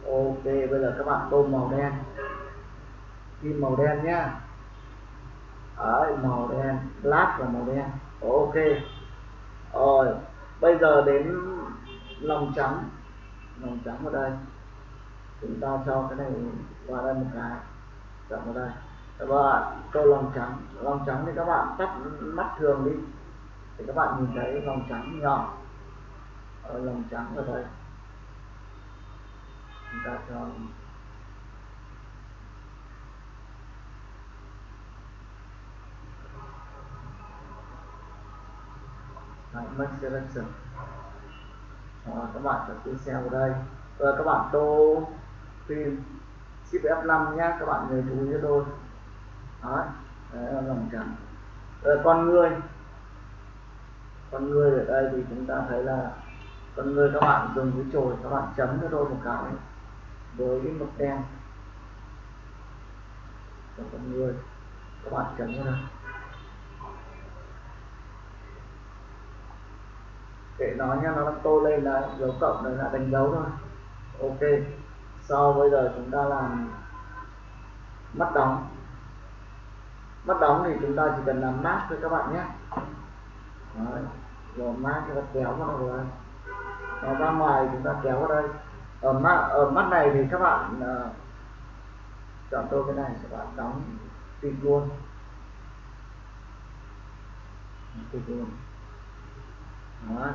ok bây giờ các bạn tô màu đen. Kim màu đen nhá. Đấy, màu đen black là màu đen. Ok. Rồi bây giờ đến lòng trắng. Lòng trắng vào đây. Chúng ta cho cái này vào đây một cái. Chọn vào đây. Các bạn tô lòng trắng. Lòng trắng thì các bạn tắt mắt thường đi. Thì các bạn nhìn thấy lòng trắng nhỏ. Ở lòng trắng ở đây chúng um, Đấy, make selection à, các bạn sẽ cái xe vào đây. Rồi các bạn tô phim ship F5 nhé các bạn nhớ chú ý cho tôi. Đấy, đấy là lòng trắng rồi ờ, con người. Con người ở đây thì chúng ta thấy là con người các bạn dùng cái chổi các bạn chấm cho tôi một cái với cái mực đen. Cho con người, các bạn chấm vào đây để nó nha, nó tô lên là dấu cộng này là đánh dấu thôi ok, sau bây giờ chúng ta làm mắt đóng. Mắt đóng thì chúng ta chỉ cần làm mát thôi các bạn nhé. Đấy. rồi mát chúng ta kéo vào rồi nó ra ngoài chúng ta kéo vào đây ở mắt ở mắt này thì các bạn uh, chọn tôi cái này các bạn đóng tùy luôn tùy luôn đó.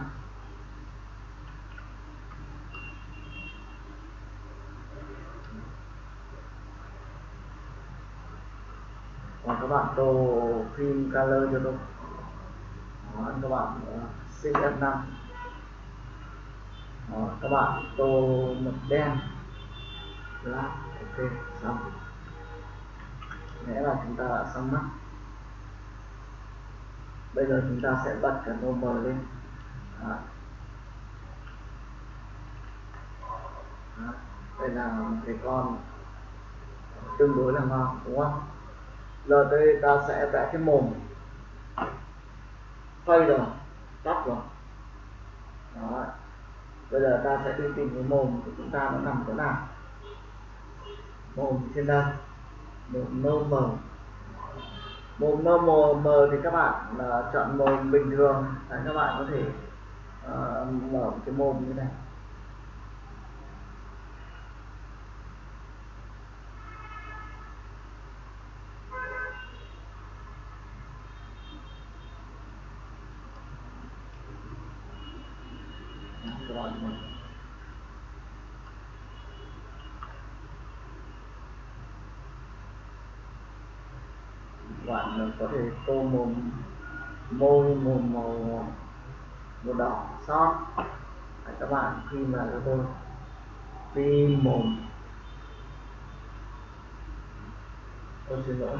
Còn các bạn tô phim color cho tôi. Đó, các bạn ờ, uh, CF5 rồi các bạn, tô mực đen black ok, xong. Nghĩa là chúng ta đã xong mắt. Bây giờ chúng ta sẽ bật cả mờ lên. Đó. Đó. đây là một cái con tương đối là ngon, đúng không? Giờ đây ta sẽ vẽ cái mồm. Phây rồi, tắt rồi. Đó bây giờ ta sẽ đi tìm cái mồm của chúng ta nó nằm chỗ nào? Mồm trên đây. Mồm nâu mờ mồm nâu mờ mờ thì các bạn là chọn mồm bình thường. Đấy, các bạn có thể uh, mở cái mồm như này các bạn mở. bạn có thể tô mồm, môi mồm màu màu đỏ son các bạn khi mà cho tôi đi mồm, tôi xin lỗi.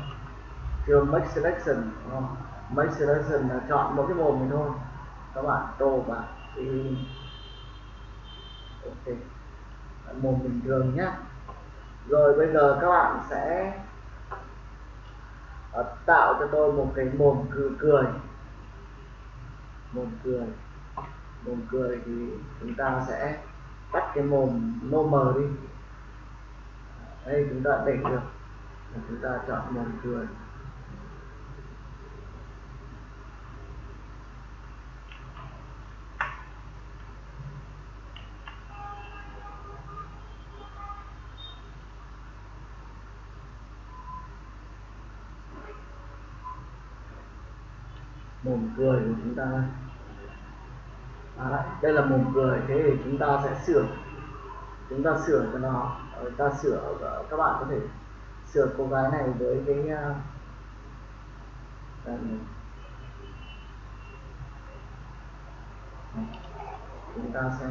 Chưa make selection không? make selection là chọn một cái mồm này thôi. Các bạn tô và đi ok. Mồm bình thường nhé rồi bây giờ các bạn sẽ uh, tạo cho tôi một cái mồm cười cười. Mồm cười. Mồm cười thì chúng ta sẽ tắt cái mồm nô mờ đi. Đây chúng ta để được. Chúng ta chọn mồm cười mồm cười của chúng ta. Đây à, đây là mồm cười thế thì chúng ta sẽ sửa. Chúng ta sửa cho nó. Chúng ta sửa ờ, các bạn có thể sửa cô gái này với cái uh, chúng ta xem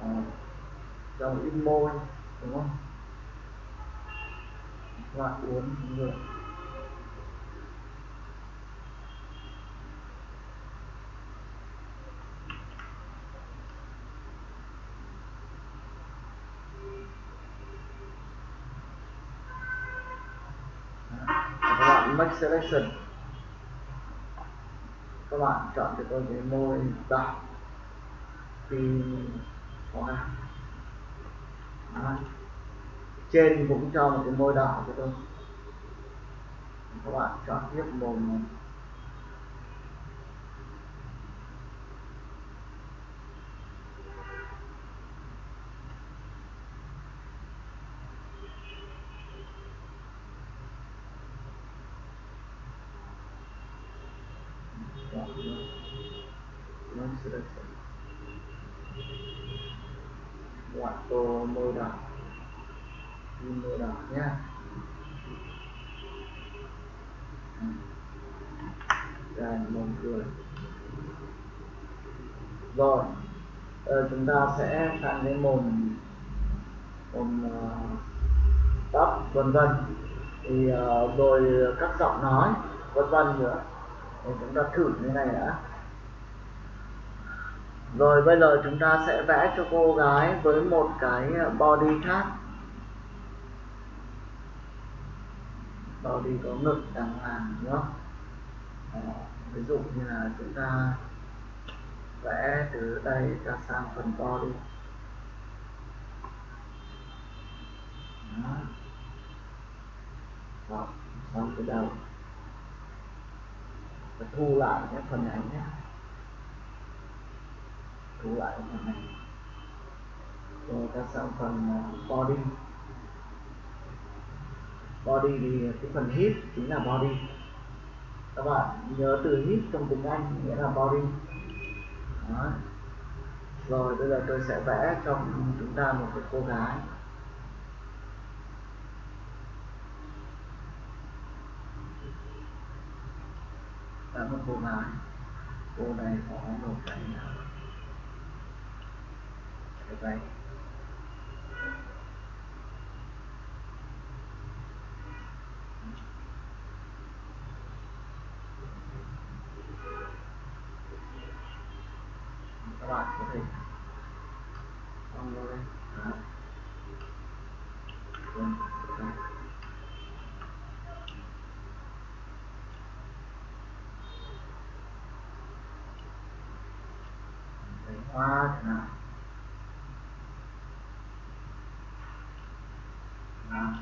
uh, dòng in môi đúng không? Các bạn uốn được make selection các bạn chọn cho tôi cái môi đỏ. Pin, có trên cũng cho một cái môi đỏ cho tôi. Các bạn chọn tiếp mồm selection ngoại tô môi đỏ in môi đỏ nhé, rồi mồm cười. Rồi ờ, chúng ta sẽ sang cái mồm mồm uh, tóc vân vân. Thì uh, rồi các giọng nói vân vân nữa thì chúng ta thử như này đã rồi bây giờ chúng ta sẽ vẽ cho cô gái với một cái body khác body có ngực, đàng hoàng nữa ví dụ như là chúng ta vẽ từ đây ra sang phần body Đó. Đó. xong cái đầu và thu lại cái phần ảnh nhé. Thu lại phần này. Rồi ta sang phần body. Body thì cái phần hip chính là body. Các bạn nhớ từ hip trong tiếng Anh nghĩa là body. Đó. rồi bây giờ tôi sẽ vẽ cho chúng ta một cái cô gái. Là một cô gái cô này có một cái cái váy các bạn có thể. Xong lên đây Đó. Vâng, đây. Đấy, hoa chẳng hạn Đó.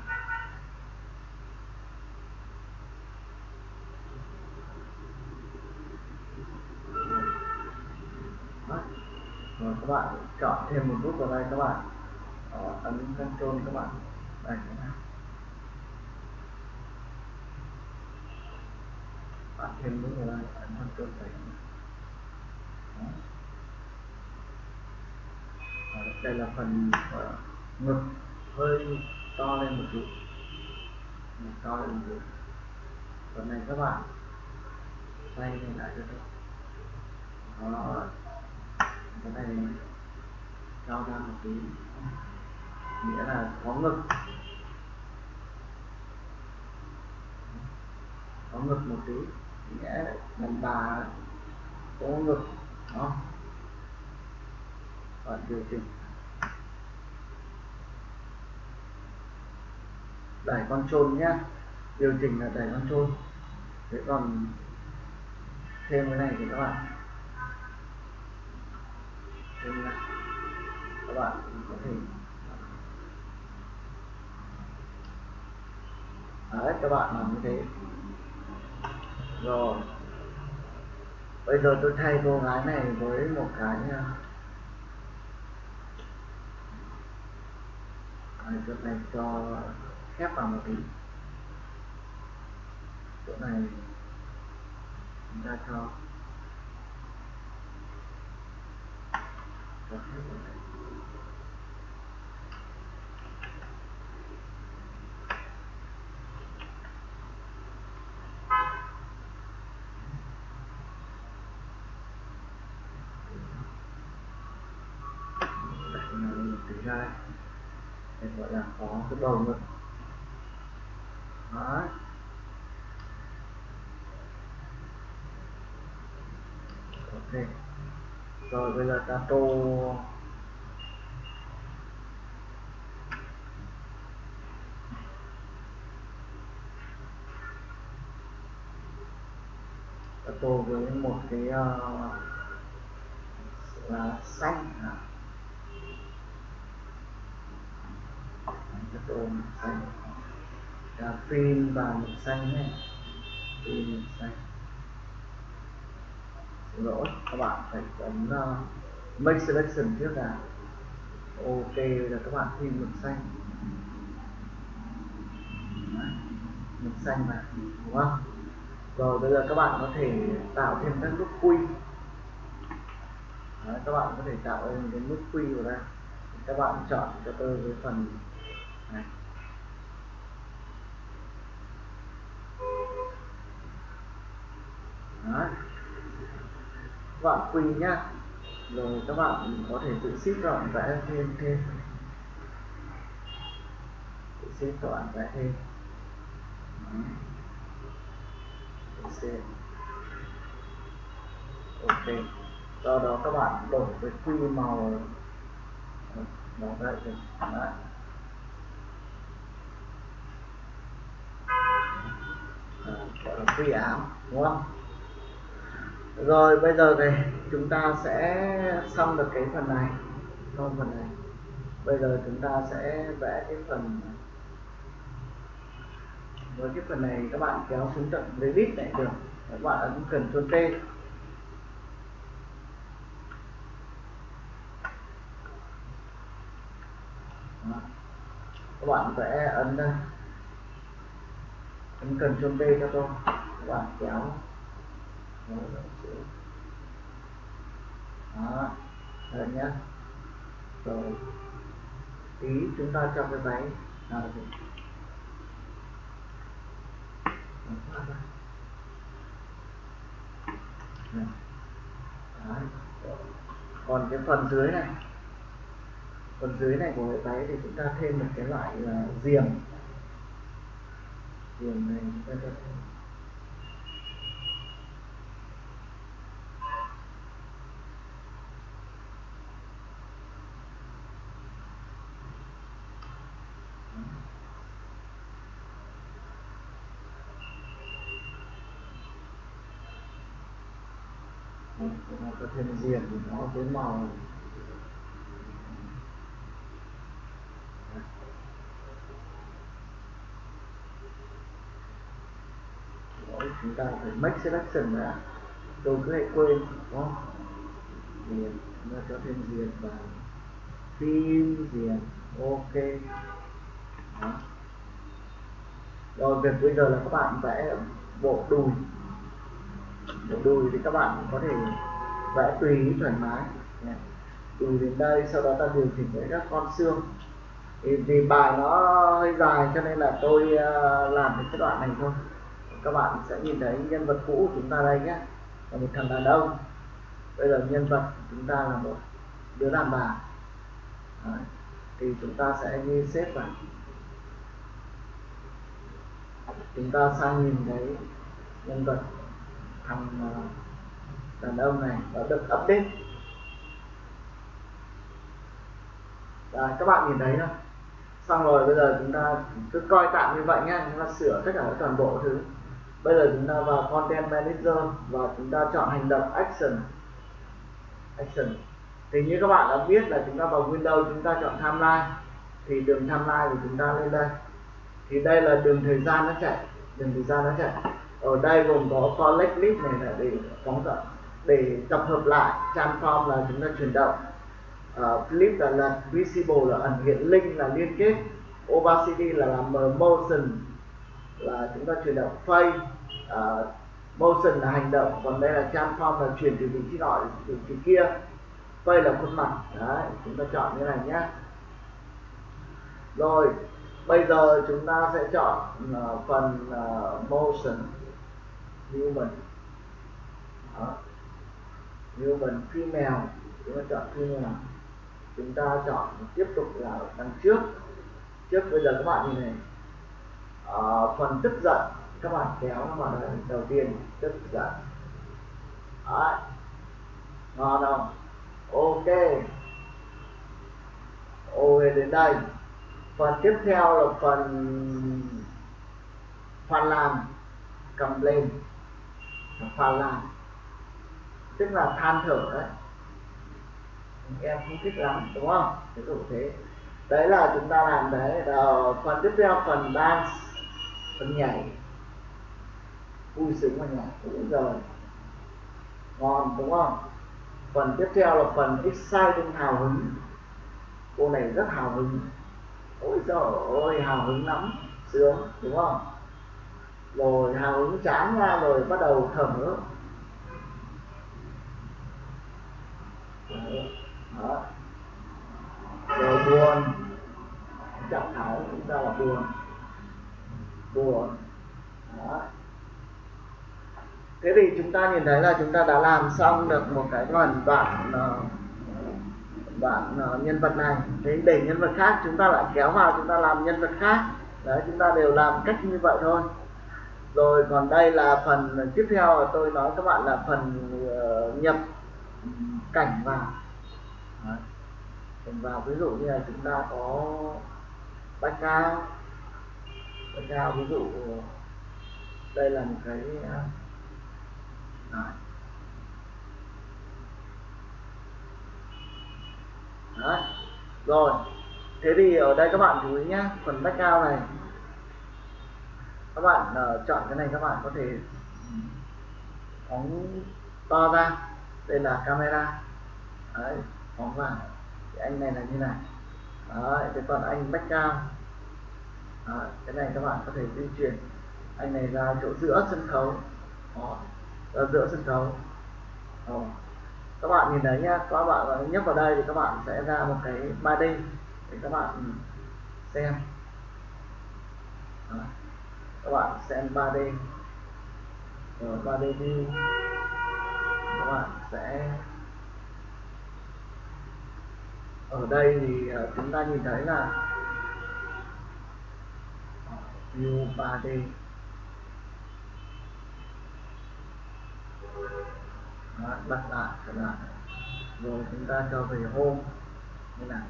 Đó. rồi các bạn chọn thêm một nút vào đây các bạn. Đó, ấn Ctrl các bạn. Đây các bạn. Thêm nút vào đây ấn Ctrl đấy Đó. Đó, đây là phần uh, ngực hơi to lên một chút. Ngực to lên một chút. Phần này các bạn xoay lên lại cho tôi. Đó cái này cao ra một tí. Nghĩa là có ngực. Có ngực một tí. Nghĩa đàn bà có ngực đó bạn điều chỉnh. Đẩy con trôn nhá. Điều chỉnh là đẩy con trôn. Thế còn thêm cái này thì các bạn thêm các bạn có thể à, đấy các bạn làm như thế. Rồi. Bây giờ tôi thay cô gái này với một cái nha Đấy, chỗ này cho khép vào một tí. Chỗ này chúng ta cho cho gọi là có cái bầu ngực đấy ok rồi bây giờ ta tô ta tô với một cái uh, là xanh à. ta tô xanh. Cà phim và màu xanh nhé. Phim màu xanh lỗi. Các bạn phải ấn uh, make selection trước là ok là các bạn thêm mực xanh. Đấy, mực xanh mà đúng không? Rồi bây giờ các bạn có thể tạo thêm các nút quy. Đấy, các bạn có thể tạo thêm cái nút quy vào đây các bạn chọn cho tôi cái phần này. Vâng, các bạn quy nhá rồi các bạn có thể tự ship các bạn vẽ thêm thêm. Tự ship các bạn vẽ thêm. Đấy. ok. Do đó các bạn đổi cái quy màu. Màu đây Đấy. gọi là quy áo đúng không? Rồi, bây giờ thì chúng ta sẽ xong được cái phần này. Xong phần này. Bây giờ chúng ta sẽ vẽ cái phần với cái phần này, các bạn kéo xuống tận Revit này được. Các bạn ấn cần Ctrl T. Các bạn vẽ ấn đây ấn cần Ctrl t cho tôi. Các bạn kéo đó. Rồi nhé rồi. Tí chúng ta cho cái máy à, còn cái phần dưới này. Phần dưới này của cái váy thì chúng ta thêm một cái loại là diềm diềm này chúng ta cho thêm nó có thêm có cái màu Đấy, chúng ta phải make selection đã tôi cứ hay quên. Đúng không diềm cho thêm diệt và phim diệt, ok. Đó. rồi việc bây giờ là các bạn vẽ bộ đùi. Bộ đùi thì các bạn có thể vẽ tùy ý thoải mái. Từ đến đây, sau đó ta điều chỉnh với các con xương. Thì, vì bài nó hơi dài cho nên là tôi ờ, làm được cái đoạn này thôi. Các bạn sẽ nhìn thấy nhân vật cũ của chúng ta đây nhé. Là một thằng đàn ông. Bây giờ nhân vật chúng ta là một đứa đàn bà. Đấy. thì chúng ta sẽ như xếp vào chúng ta sang nhìn thấy nhân vật thằng ờ, đàn ông này nó được update. Rồi các bạn nhìn thấy không xong rồi bây giờ chúng ta cứ coi tạm như vậy nhé chúng ta sửa tất cả toàn bộ thứ. Bây giờ chúng ta vào content manager và chúng ta chọn hành động action. Action. Thì như các bạn đã biết là chúng ta vào Windows chúng ta chọn timeline. Thì đường timeline của chúng ta lên đây. Thì đây là đường thời gian nó chạy, đường thời gian nó chạy. Ở đây gồm có collect list này là để phóng tận để tập hợp lại transform là chúng ta chuyển động. Ờ, uh, flip là là visible là ẩn hiện link là liên kết. Opacity là làm motion là chúng ta chuyển động. Phase uh, motion là hành động. Còn đây là transform là chuyển từ vị trí nọ đến vị trí kia. Phase là khuôn mặt. Đấy chúng ta chọn như này nhé. Rồi bây giờ chúng ta sẽ chọn uh, phần uh, motion human Đó human female chúng ta chọn female chúng ta chọn tiếp tục là đằng trước. Trước bây giờ các bạn nhìn này à, phần tức giận các bạn kéo nó vào đây đầu tiên tức giận. Đấy. ngon không? Ok. Ok đến đây. Phần tiếp theo là phần phần làm cầm lên. Phần làm tức là than thở đấy. Em không thích lắm, đúng không? Ví dụ thế. Đấy là chúng ta làm đấy. Rồi phần tiếp theo, phần dance, phần nhảy. Vui sướng và nhảy. Đúng rồi ngon, đúng không? Phần tiếp theo là phần exciting, hào hứng. Cô này rất hào hứng. Ôi trời ơi, hào hứng lắm. Sướng, đúng không? Rồi hào hứng chán ra, rồi bắt đầu thở. Đó rồi buồn. Trạng thái chúng ta là buồn. Buồn. Đó thế thì chúng ta nhìn thấy là chúng ta đã làm xong được một cái phần bản ờ, bản ờ, nhân vật này. Thế để nhân vật khác chúng ta lại kéo vào chúng ta làm nhân vật khác. Đấy chúng ta đều làm cách như vậy thôi. Rồi còn đây là phần tiếp theo tôi nói các bạn là phần uh, nhập cảnh vào đấy. cảnh vào ví dụ như là chúng ta có bách cao bách cao ví dụ đây là một cái đấy. Đấy. rồi thế thì ở đây các bạn chú ý nhé phần background này các bạn uh, chọn cái này các bạn có thể ừ, phóng to ra đây là camera. Đấy phóng vào. Thì anh này là như này. Đấy thế còn anh background đấy, cái này các bạn có thể di chuyển. Anh này ra chỗ giữa sân khấu. Đó, ra giữa sân khấu. Đó. Các bạn nhìn thấy nhá các bạn nhấp vào đây thì các bạn sẽ ra một cái 3D để các bạn xem. Đó. các bạn xem 3D rồi 3D view các bạn sẽ ở đây thì ờ, chúng ta nhìn thấy là ờ, view 3D Đó, bắt lại trở lại. Rồi chúng ta cho về home như này.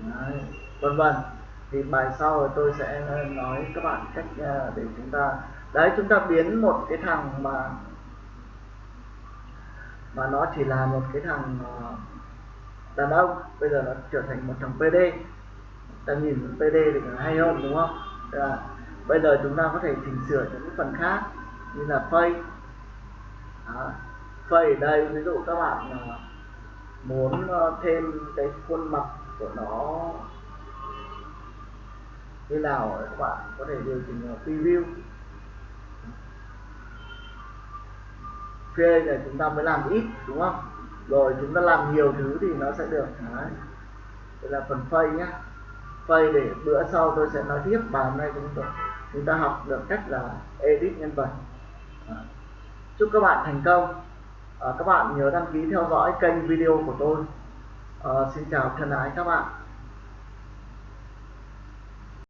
Đấy, vân vân. Thì bài sau tôi sẽ ờ, nói các bạn cách để chúng ta đấy chúng ta biến một cái thằng mà mà nó chỉ là một cái thằng ờ, đàn ông. Bây giờ nó trở thành một thằng PD ta nhìn PD thì hay hơn, đúng không? Là bây giờ chúng ta có thể chỉnh sửa những cái phần khác, như là face. Phây ở đây, ví dụ các bạn ờ, muốn ờ, thêm cái khuôn mặt của nó như nào các bạn có thể điều chỉnh preview. Phê này chúng ta mới làm ít đúng không? Rồi chúng ta làm nhiều thứ thì nó sẽ được đấy. Đây là phần phây nhá. Phây để bữa sau tôi sẽ nói tiếp bài hôm nay chúng ta chúng ta học được cách là edit nhân vật. Chúc các bạn thành công. À, các bạn nhớ đăng ký theo dõi kênh video của tôi. À, xin chào thân ái các bạn.